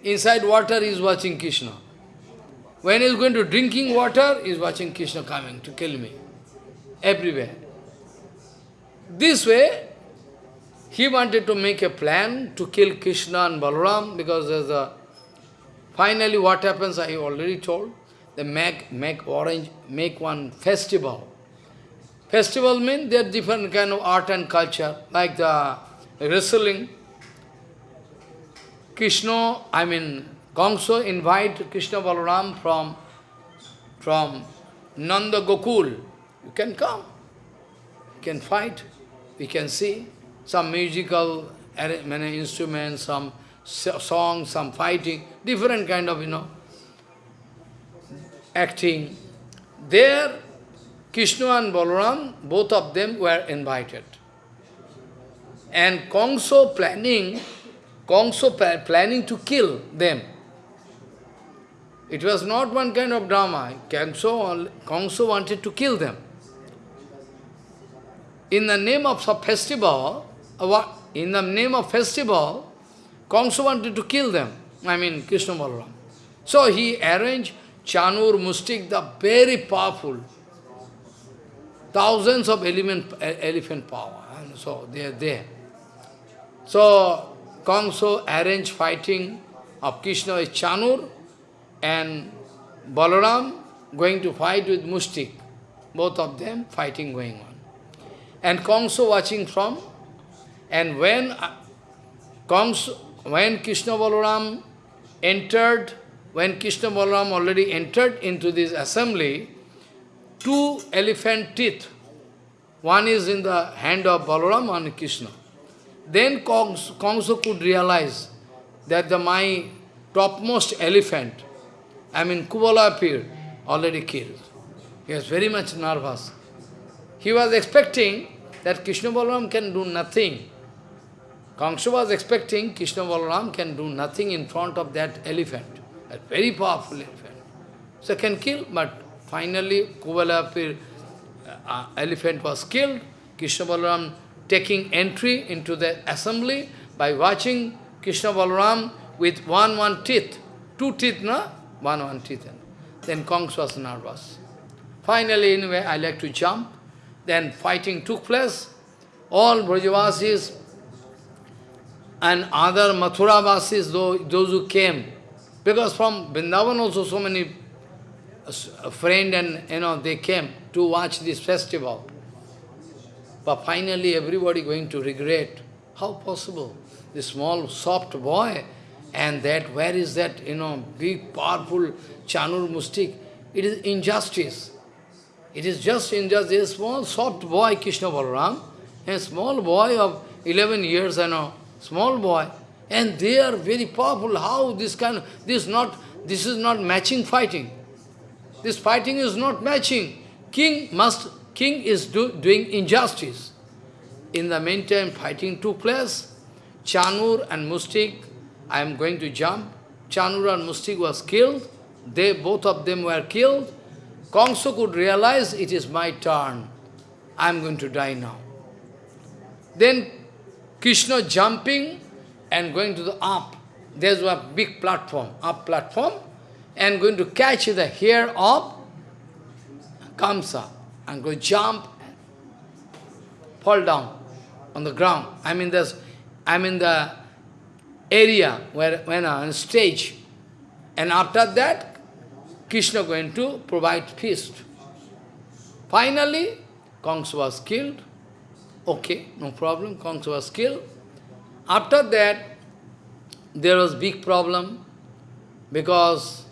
inside water he is watching Krishna. When he is going to drinking water, he is watching Krishna coming to kill me. Everywhere. This way, he wanted to make a plan to kill Krishna and Balaram because there's a... Finally what happens, I already told. They make, make orange, make one festival. Festival means there are different kind of art and culture, like the wrestling. Krishna, I mean, Kamsa invite Krishna Balaram from, from Nanda Gokul. You can come. You can fight. We can see some musical many instruments, some songs, some fighting, different kind of, you know, acting. There, Krishna and Balaram, both of them were invited. And Kongso planning, Kongso planning to kill them. It was not one kind of drama. Kongso, Kongso wanted to kill them. In the name of some festival, uh, in the name of festival, Kamsa wanted to kill them, I mean Krishna Balaram. So he arranged Chanur, Mustik, the very powerful, thousands of element, elephant power, and so they are there. So Kamsa arranged fighting of Krishna with Chanur and Balaram, going to fight with Mustik. Both of them fighting going on. And Kongso watching from, and when uh, Kongso, when Krishna Balaram entered, when Krishna Balaram already entered into this assembly, two elephant teeth, one is in the hand of Balaram, one Krishna. Then Kongso, Kongso could realize that the my topmost elephant, I mean Kuvalayapida, already killed. He was very much nervous. He was expecting that Krishna Balaram can do nothing. Kamsa was expecting Krishna Balaram can do nothing in front of that elephant, a very powerful elephant. So can kill, but finally Kuvalayapida uh, elephant was killed. Krishna Balaram taking entry into the assembly by watching Krishna Balaram with one one teeth, two teeth, no? One one teeth. Then Kongs was nervous. Finally, anyway, I like to jump. Then fighting took place. All Brajavasis and other Mathuravasis, those who came, because from Vrindavan also so many uh, friend and, you know, they came to watch this festival. But finally everybody going to regret. How possible? This small, soft boy, and that, where is that, you know, big, powerful Chanur Mustik? It is injustice. It is just injustice. A small, soft boy, Krishna Balaram, a small boy of 11 years, you know, small boy, and they are very powerful. How this kind of, this not, this is not matching fighting. This fighting is not matching. King must, king is do, doing injustice. In the meantime, fighting took place. Chanur and Mustik, I am going to jump. Chanur and Mustik was killed. They, both of them were killed. Kongso could realize it is my turn. I am going to die now. Then Krishna jumping and going to the up. There's a big platform, up platform, and going to catch the hair of Kamsa and go jump fall down on the ground. I'm in this I'm in the area where when on stage. And after that, Krishna going to provide feast. Finally, Kongs was killed. Okay, no problem, Kongs was killed. After that, there was big problem because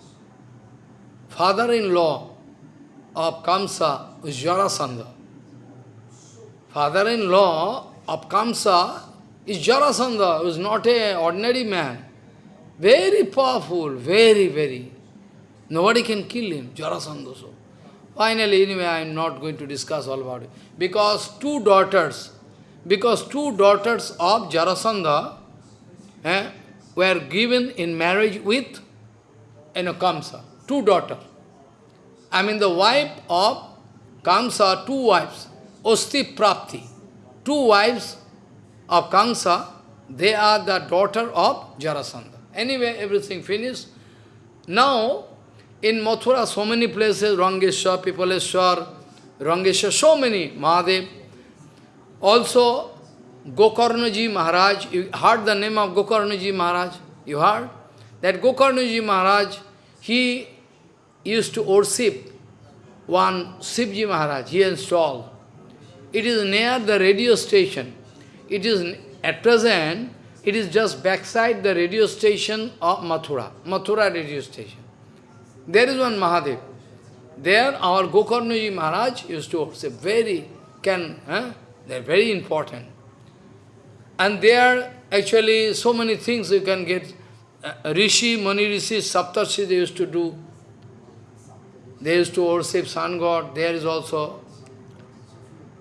father-in-law of Kamsa was Jarasandha. Father-in-law of Kamsa is Jarasandha, who is not an ordinary man. Very powerful, very, very. Nobody can kill him, Jarasandha. So. Finally, anyway, I am not going to discuss all about it. Because two daughters, because two daughters of Jarasandha eh, were given in marriage with you Kamsa. Two daughters. I mean the wife of Kamsa, two wives, Osti Prapti. Two wives of Kamsa, they are the daughter of Jarasandha. Anyway, everything finished. Now, in Mathura, so many places, Rangeshwar, Pipaleshwar, Rangeshwar, so many, Mahadev. Also, Gokarnaji Maharaj, you heard the name of Gokarnaji Maharaj? You heard? That Gokarnaji Maharaj, he used to worship one Sivji Maharaj, he installed. It is near the radio station. It is, at present, it is just backside the radio station of Mathura, Mathura radio station. There is one Mahadev. There our Gokarnaji Maharaj used to worship, very, can, eh? they are very important. And there actually so many things you can get. Uh, Rishi, Mani Rishi, Saptarshi they used to do. They used to worship sun god, there is also.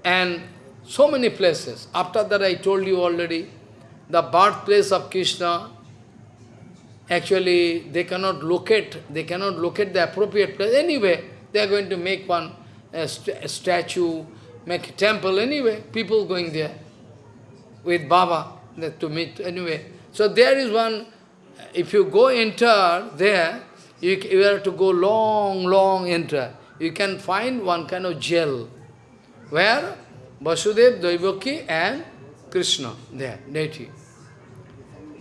And so many places. After that I told you already, the birthplace of Krishna, actually they cannot locate, they cannot locate the appropriate place. Anyway, they are going to make one st statue, make a temple anyway, people going there with Baba to meet anyway. So there is one, if you go enter there, you, you have to go long, long enter. You can find one kind of jail where Vasudev, Devaki and Krishna, there, deity.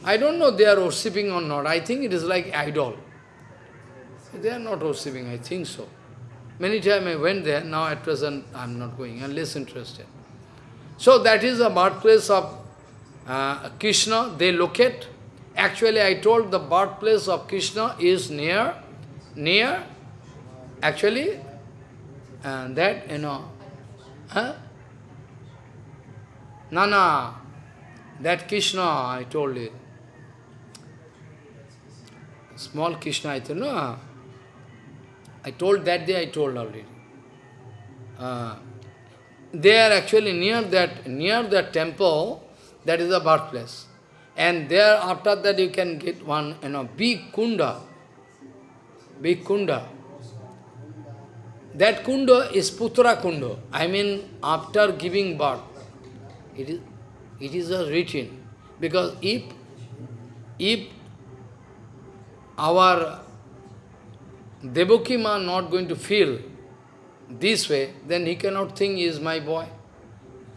I don't know they are worshipping or not. I think it is like idol. They are not worshipping, I think so. Many times I went there, now at present I am not going, I am less interested. So that is the birthplace of uh, Krishna, they locate. Actually I told the birthplace of Krishna is near, near, actually, and that, you know, huh? Nana, that Krishna, I told you. Small Krishna, I told, no, I told that day, I told already. Uh, they are actually near that, near that temple, that is the birthplace. And there, after that, you can get one, you know, big kunda. Big kunda. That kunda is Putra kunda. I mean, after giving birth. It is, it is a written. Because if, if our Devaki ma not going to feel this way, then he cannot think he is my boy.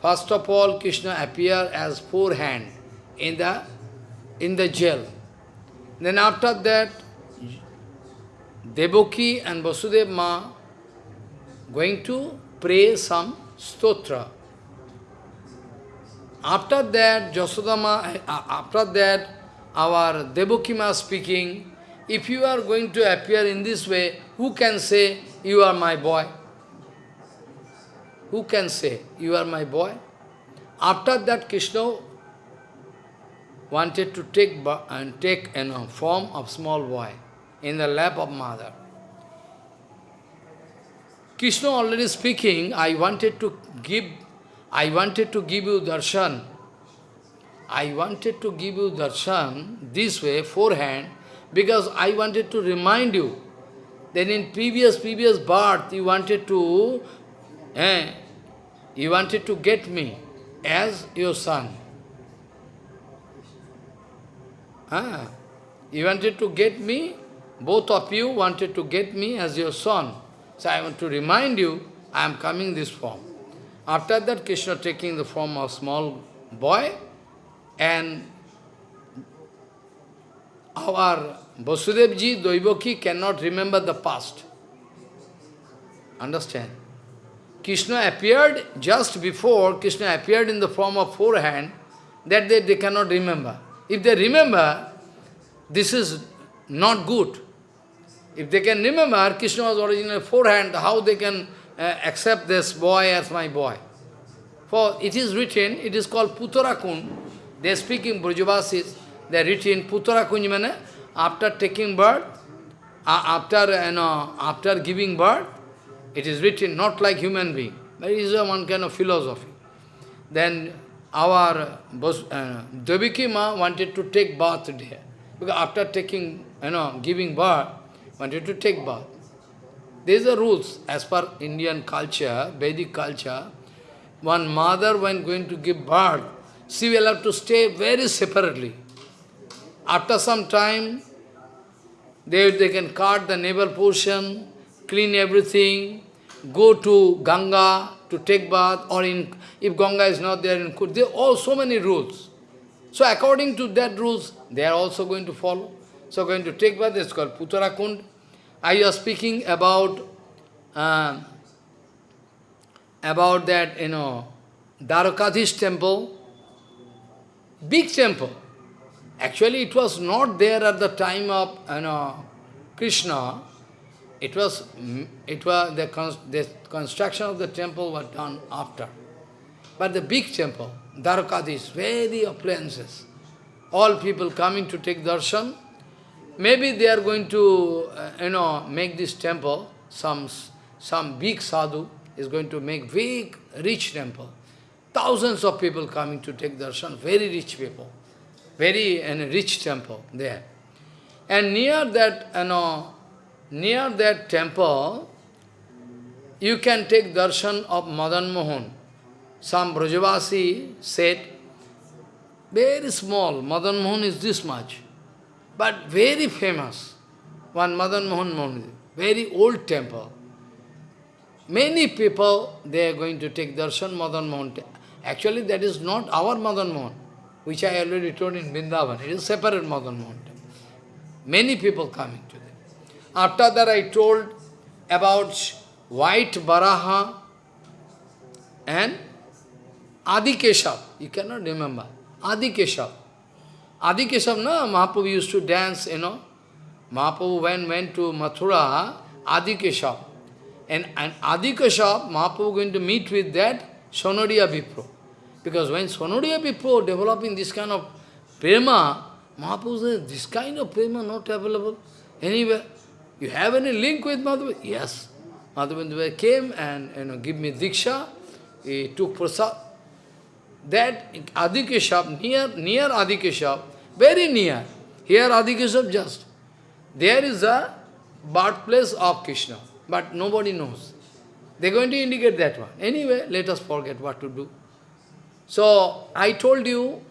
First of all, Krishna appear as four hand in the in the jail. Then after that, Devaki and Vasudev ma going to pray some stotra. After that, Jasodama, uh, after that, our Devaki ma speaking, if you are going to appear in this way, who can say, you are my boy? Who can say, you are my boy? After that, Krishna wanted to take and uh, take a you uh, know, form of small boy in the lap of mother. Krishna already speaking, I wanted to give, I wanted to give you darshan. I wanted to give you darshan this way, forehand, because I wanted to remind you that in previous, previous birth, you wanted to, eh, you wanted to get me as your son. Ah, you wanted to get me, both of you wanted to get me as your son. So I want to remind you, I am coming this form. After that, Krishna taking the form of small boy, and our Vasudevji, Devaki cannot remember the past. Understand? Krishna appeared just before, Krishna appeared in the form of forehand, that they, they cannot remember. If they remember, this is not good. If they can remember, Krishna was originally forehand, how they can uh, accept this boy as my boy? For it is written, it is called Puttarakund. They are speaking Brajavasis, they are written Puttarakund means after taking birth, uh, after, you know, after giving birth, it is written not like human being. It is one kind of philosophy. Then our uh, Devaki ma wanted to take bath there. Because after taking, you know, giving birth, wanted to take bath. These are rules as per Indian culture, Vedic culture. One mother, when going to give birth, she will have to stay very separately. After some time, they, they can cut the navel portion, clean everything, go to Ganga to take bath, or in if Ganga is not there in Kut, there are all so many rules. So according to that rules, they are also going to follow. So going to take bath, it's called Puttarakund. I was speaking about uh, about that, you know, Dwarakadhish temple, big temple. Actually, it was not there at the time of, you know, Krishna. It was, it was the, the construction of the temple was done after. But the big temple, Dwarakadhish, very appliances. All people coming to take darshan, maybe they are going to, uh, you know, make this temple, some, some big sadhu is going to make big, rich temple. Thousands of people coming to take darshan, very rich people. Very and rich temple there. And near that, you know, near that temple, you can take darshan of Madan Mohan. Some Brajavasi said, very small, Madan Mohan is this much, but very famous. One Madan Mohan Mandir, very old temple. Many people, they are going to take darshan Madan Mohan. Actually, that is not our Madan Mohan, which I already told in Vrindavan. It is separate Madan Mohan. Many people coming to them. After that I told about white Baraha and Adi Keshav. You cannot remember. Adi Keshav. Adi Keshav, no, Mahaprabhu used to dance, you know. Mahaprabhu when went to Mathura, Adi Keshav. And, and Adi Keshav, Mahaprabhu going to meet with that Sonodiya Vipro. Because when Sonodiya Vipro developing this kind of prema, Mahaprabhu says, this kind of prema not available anywhere. You have any link with Madhava? Yes. Madhavendra came and you know, give me Diksha. He took prasad. That Adikeshab, near, near Adikeshab, very near. Here Adikeshab just. There is a birthplace of Krishna, but nobody knows. They're going to indicate that one. Anyway, let us forget what to do. So, I told you,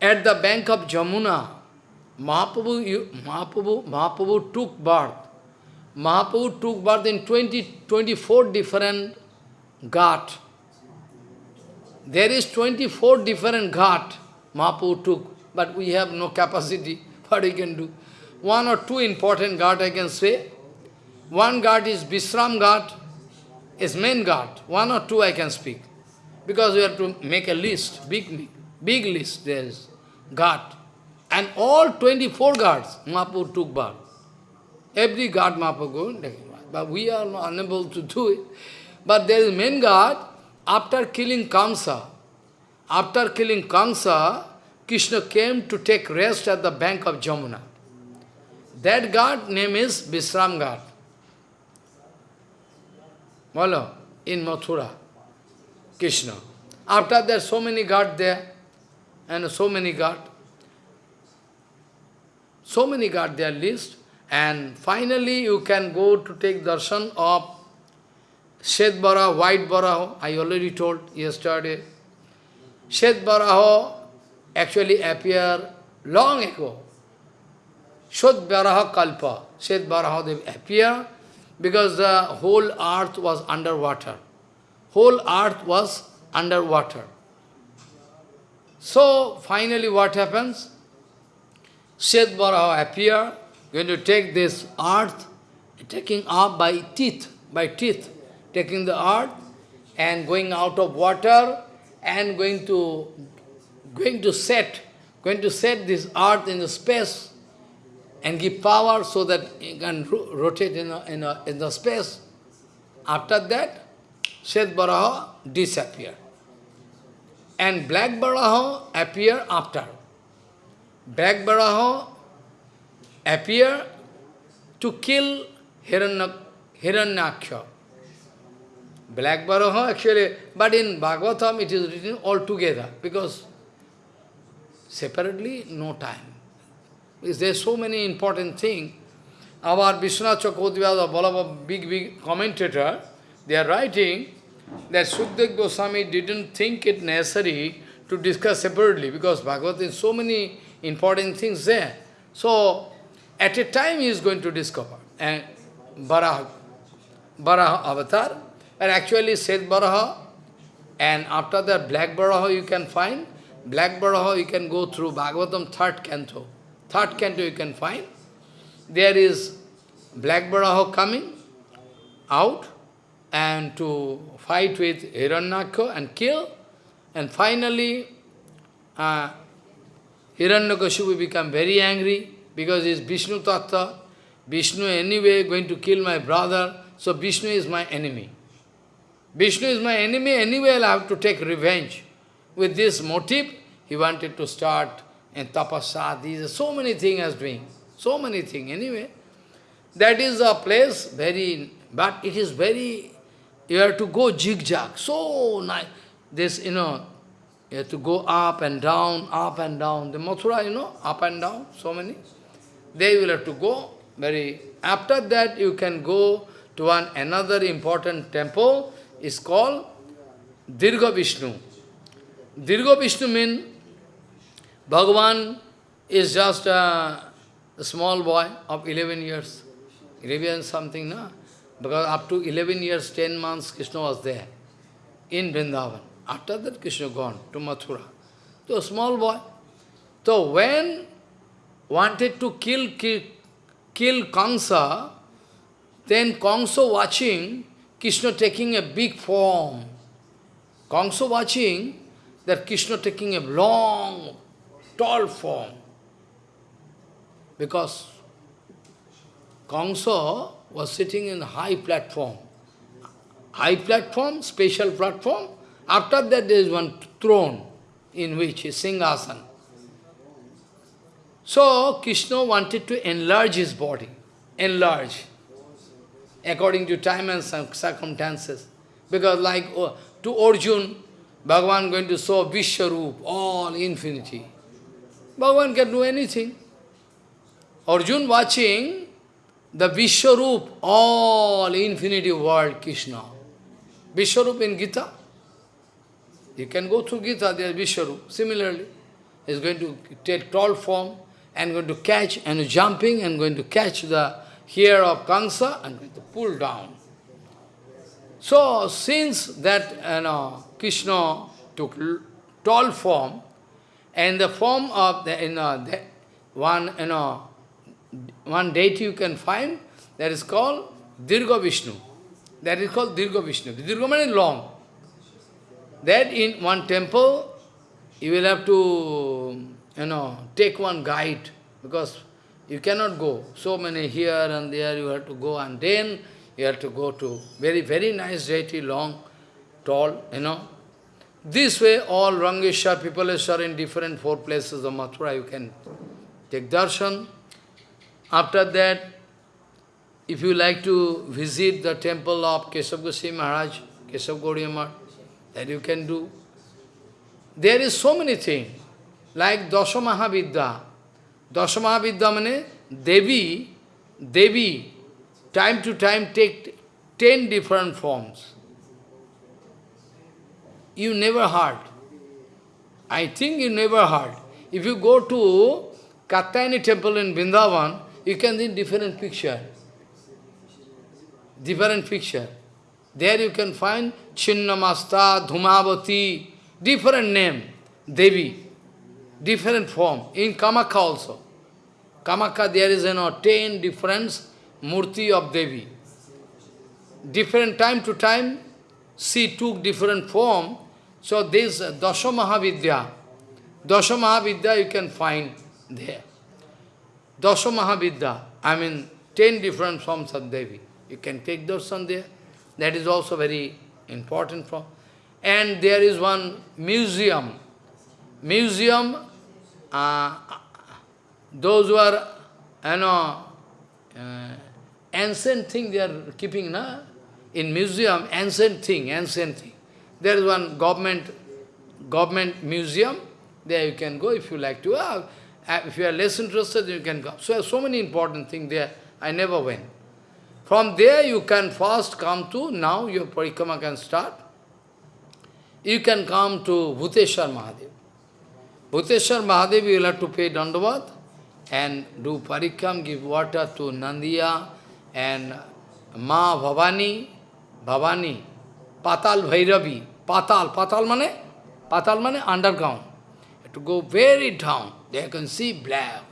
at the bank of Jamuna, Mahaprabhu, Mahaprabhu, Mahaprabhu took birth. Mahaprabhu took birth in 20, 24 different ghat. There is 24 different ghat Mahaprabhu took, but we have no capacity. What we can do? One or two important ghat I can say. One ghat is Visram ghat, is main ghat. One or two I can speak. Because we have to make a list, big, big, list there is. Ghat. And all 24 ghats, Mahaprabhu took birth. Every ghat Mahaprabhu taking But we are unable to do it. But there is main ghat, after killing Kamsa, after killing Kamsa, Krishna came to take rest at the bank of Jamuna. That god name is Visram ghat. Follow? In Mathura, Krishna. After that, so many ghats there, and so many ghats. So many ghat there list, and finally you can go to take darshan of Shet Baraho, White Baraho, I already told yesterday. Shet Baraho actually appeared long ago. Shet Baraha Kalpa, Shet Baraha they appear because the whole earth was underwater. Whole earth was underwater. So finally what happens? Shet Baraha appear, going to take this earth, taking up by teeth, by teeth, taking the earth and going out of water and going to going to set, going to set this earth in the space and give power so that it can rotate in, a, in, a, in the space. After that, Shet Baraha disappear. And Black Baraha appear after. Black Baraha appear to kill Hiranyaksha. Black Baraha actually, but in Bhagavatam it is written all together because separately no time. Because there are so many important things. Our Vishwanath Chakravarti, Ballabha, big, big commentator, they are writing that Sukdev Goswami didn't think it necessary to discuss separately because Bhagavad is so many important things there. So, at a time he is going to discover. And Baraha, Baraha avatar, and actually Shet Baraha, and after that Black Baraha you can find, Black Baraha you can go through Bhagavatam third canto. Third canto you can find. There is Black Baraha coming out and to fight with Hiranyaksha and kill. And finally, uh, Hiranyakashipu become very angry because he is Vishnu Tattva. Vishnu anyway going to kill my brother, so Vishnu is my enemy. Vishnu is my enemy, anyway I'll have to take revenge. With this motive, he wanted to start in tapasa, these so many things as doing, so many things anyway. That is a place very, but it is very, you have to go zigzag, so nice. This, you know, you have to go up and down, up and down. The Mathura, you know, up and down, so many. They will have to go very... After that, you can go to one another important temple, is called Dirga Vishnu. Dirga Vishnu means Bhagavan is just a, small boy of 11 years. 11 something, no? Because up to 11 years, 10 months, Krishna was there in Vrindavan. After that, Krishna gone to Mathura. So, a small boy. So, when wanted to kill, kill, kill Kamsa, Then Kongso watching Krishna taking a big form. Kongso watching that Krishna taking a long, tall form. Because Kongso was sitting in high platform. High platform, special platform. After that there is one throne in which is Singhasan. So Krishna wanted to enlarge his body, enlarge, according to time and circumstances. Because like uh, to Arjun, Bhagavan going to show Vishwarup, all infinity. Bhagavan can do anything. Arjun watching the Vishwarup, all infinity world, Krishna. Vishwarup in Gita. You can go through Gita, there is Vishwarup. Similarly, is going to take tall form and going to catch and jumping and going to catch the hair of Kansa and pull down. So, since that you know, Krishna took tall form, and the form of the, you know, the one, you know, one deity you can find, that is called Dirgha Vishnu. That is called Dirgha Vishnu. Dirgha means long. That in one temple, you will have to, you know, take one guide, because you cannot go. So many here and there, you have to go, and then you have to go to very, very nice deity, long, tall, you know. This way, all Rangeshwar, Pipaleshwar in different four places of Mathura, you can take darshan. After that, if you like to visit the temple of Keshav Goswami Maharaj, Keshav Gaudiya Maharaj, that you can do. There is so many things, like Dasamahavidya. Dasamahavidya means Devi, Devi, time to time take ten different forms. You never heard. I think you never heard. If you go to Katyayani temple in Vrindavan, you can see different picture. Different picture. There you can find Chinnamasta, Dhumavati, different name, Devi, different form. In Kamakha also. Kamakha there is you know, ten different murti of Devi. Different time to time, she took different form. So this Dasha Mahavidya, Dasha Mahavidya you can find there. Dasha Mahavidya, I mean, ten different forms of Devi. You can take darshan there. That is also very important form. And there is one museum. Museum, uh, those who are, you know, uh, ancient thing they are keeping, na? In museum, ancient thing, ancient thing. There is one government, government museum. There you can go if you like to. Uh, if you are less interested, you can go. So, so many important things there. I never went. From there you can first come to, now your parikrama can start. You can come to Bhuteshwar Mahadev. Bhuteshwar Mahadev will have to pay dandavat and do parikram, give water to Nandiya and Ma Bhavani, Bhavani, Patal Bhairavi, Patal, Patal mane? Patal mane underground. Have to go very down. There can see black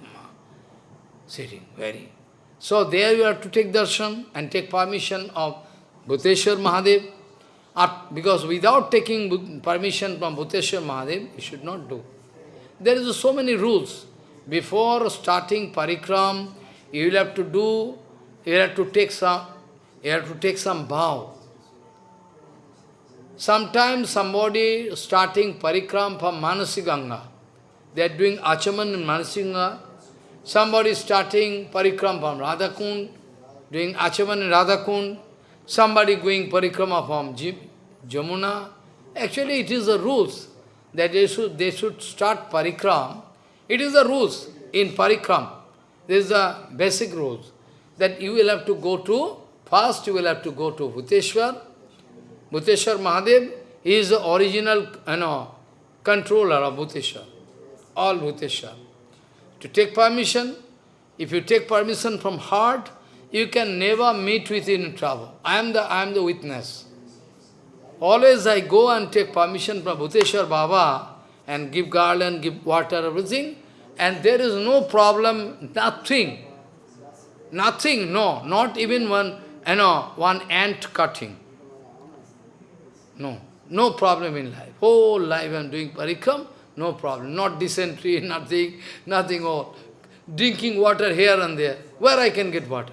sitting, very. So there you have to take darshan and take permission of Bhuteshwar Mahadev. Because without taking permission from Bhuteshwar Mahadev, you should not do. There is so many rules. Before starting parikram, you will have to do, you have to take some, you have to take some vow. Sometimes somebody starting parikram from Manasiganga, they are doing achaman in Manasiganga, somebody starting parikram from Radhakund, doing achaman in Radhakund, somebody going parikrama from Jamuna. Actually, it is the rules that they should, they should start parikram. It is the rules in parikram. This is the basic rules. That you will have to go to, first you will have to go to Bhuteshwar. Bhuteshwar Mahadev is the original you know, controller of Bhuteshwar. All Bhuteshwar. To take permission, if you take permission from heart, you can never meet with in trouble. I am the, I am the witness. Always I go and take permission from Bhuteshwar Baba and give garland, give water, everything, and there is no problem, nothing. Nothing, no, not even one you know, one ant cutting. No, no problem in life. Whole life I am doing parikram, no problem. Not dysentery, nothing, nothing all. Drinking water here and there. Where I can get water?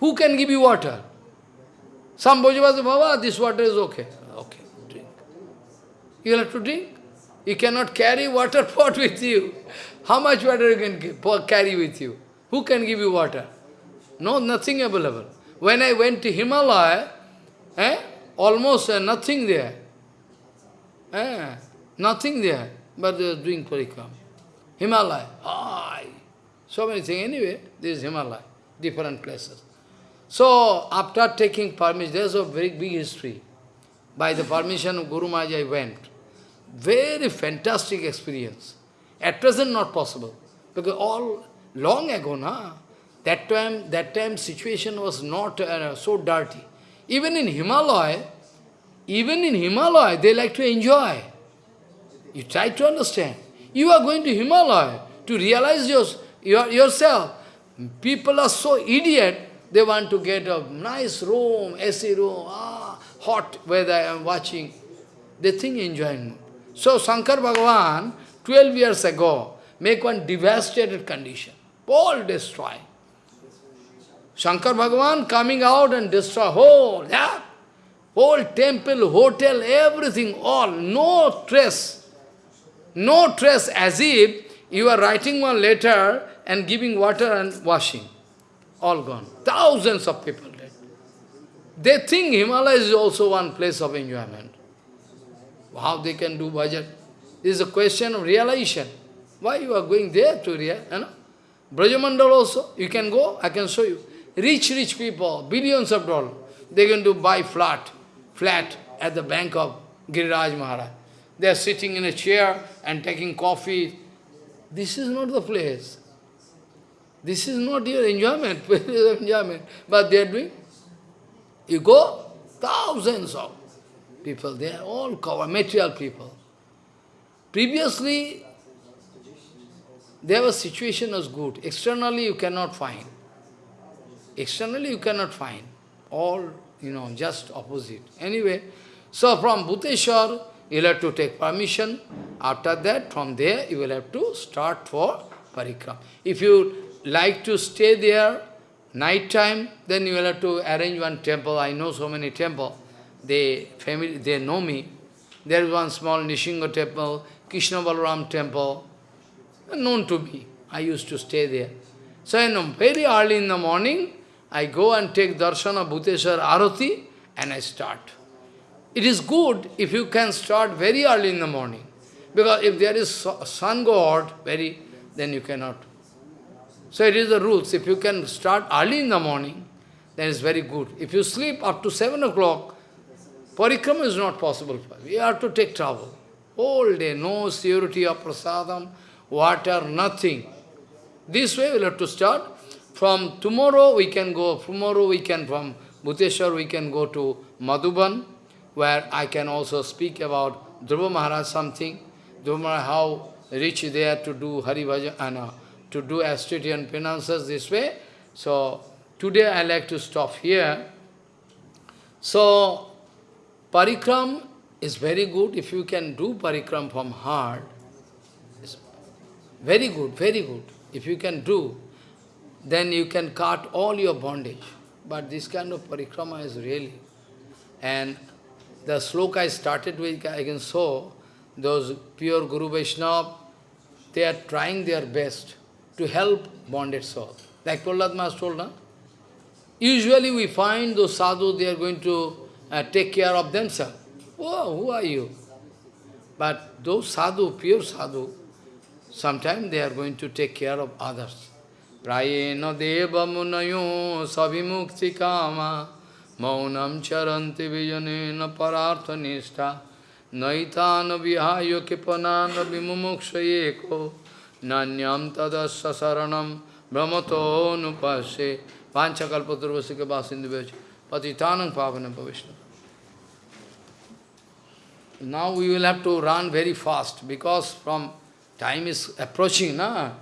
Who can give you water? Some Bhojava say, Baba, this water is okay. Okay, drink. You have to drink. You cannot carry water pot with you. How much water you can carry with you? Who can give you water? No, nothing available. When I went to Himalaya, eh, almost uh, nothing there. Eh, nothing there, but they are doing parikram. Himalaya, high. So many things. Anyway, this is Himalaya, different places. So, after taking permission, there's a very big history. By the permission of Guru Maharaj, I went. Very fantastic experience. At present, not possible. Because all, long ago, na, that time, that time situation was not uh, so dirty. Even in Himalaya, even in Himalaya, they like to enjoy. You try to understand. You are going to Himalaya to realize your, your, yourself. People are so idiot, they want to get a nice room, AC room, ah, hot weather I am watching. They think enjoying. So Shankar Bhagavan, 12 years ago, make one devastated condition. All destroy. Shankar Bhagavan coming out and destroy whole, that, whole temple, hotel, everything, all, no trace. No trace, as if you are writing one letter and giving water and washing. All gone. Thousands of people dead. They think Himalaya is also one place of enjoyment. How they can do bhajan? This is a question of realization. Why you are going there to realize? You know? Brajamandal also, you can go, I can show you. Rich, rich people, billions of dollars, they can to buy flat, flat at the bank of Giriraj Maharaj. They are sitting in a chair and taking coffee. This is not the place. This is not your enjoyment, enjoyment. But they are doing. You go, thousands of people, they are all covered, material people. Previously, their situation was good. Externally, you cannot find. Externally, you cannot find. All, you know, just opposite. Anyway, so from Bhuteshwar, you will have to take permission. After that, from there, you will have to start for parikram. If you like to stay there, night time, then you will have to arrange one temple. I know so many temple. They, family, they know me. There is one small Nishinga temple, Krishna Balaram temple, known to me. I used to stay there. So know, very early in the morning, I go and take darshan of Bhuteshwar Arati and I start. It is good if you can start very early in the morning. Because if there is sun god, very, then you cannot. So it is the rules. If you can start early in the morning, then it's very good. If you sleep up to 7 o'clock, parikrama is not possible. You have to take trouble. All day, no security of prasadam, water, nothing. This way we'll have to start. From tomorrow we can go, tomorrow we can, from Bhuteshwar we can go to Madhuban, where I can also speak about Dhruva Maharaj something, Dhruva Maharaj, how rich they are to do Hari Bhajan, uh, to do austerity and penances this way. So, today I like to stop here. So, parikram is very good if you can do parikram from heart. Very good, very good. If you can do, then you can cut all your bondage. But this kind of parikrama is really. And the sloka I started with, I can show, those pure Guru Vaishnava, they are trying their best to help bonded soul. Like Prahlad Maharaj told, no? Usually we find those sadhus, they are going to uh, take care of themselves. Oh, who are you? But those sadhu, pure sadhu, sometimes they are going to take care of others. Prayena deva munayo savimukti kama maunam charanti vijanena parartha nishta naitana vihayo kipanana vimumukshayeko nanyam tadasya saranam brahmato nupashe patitanam pavanam. Now we will have to run very fast because from time is approaching, na?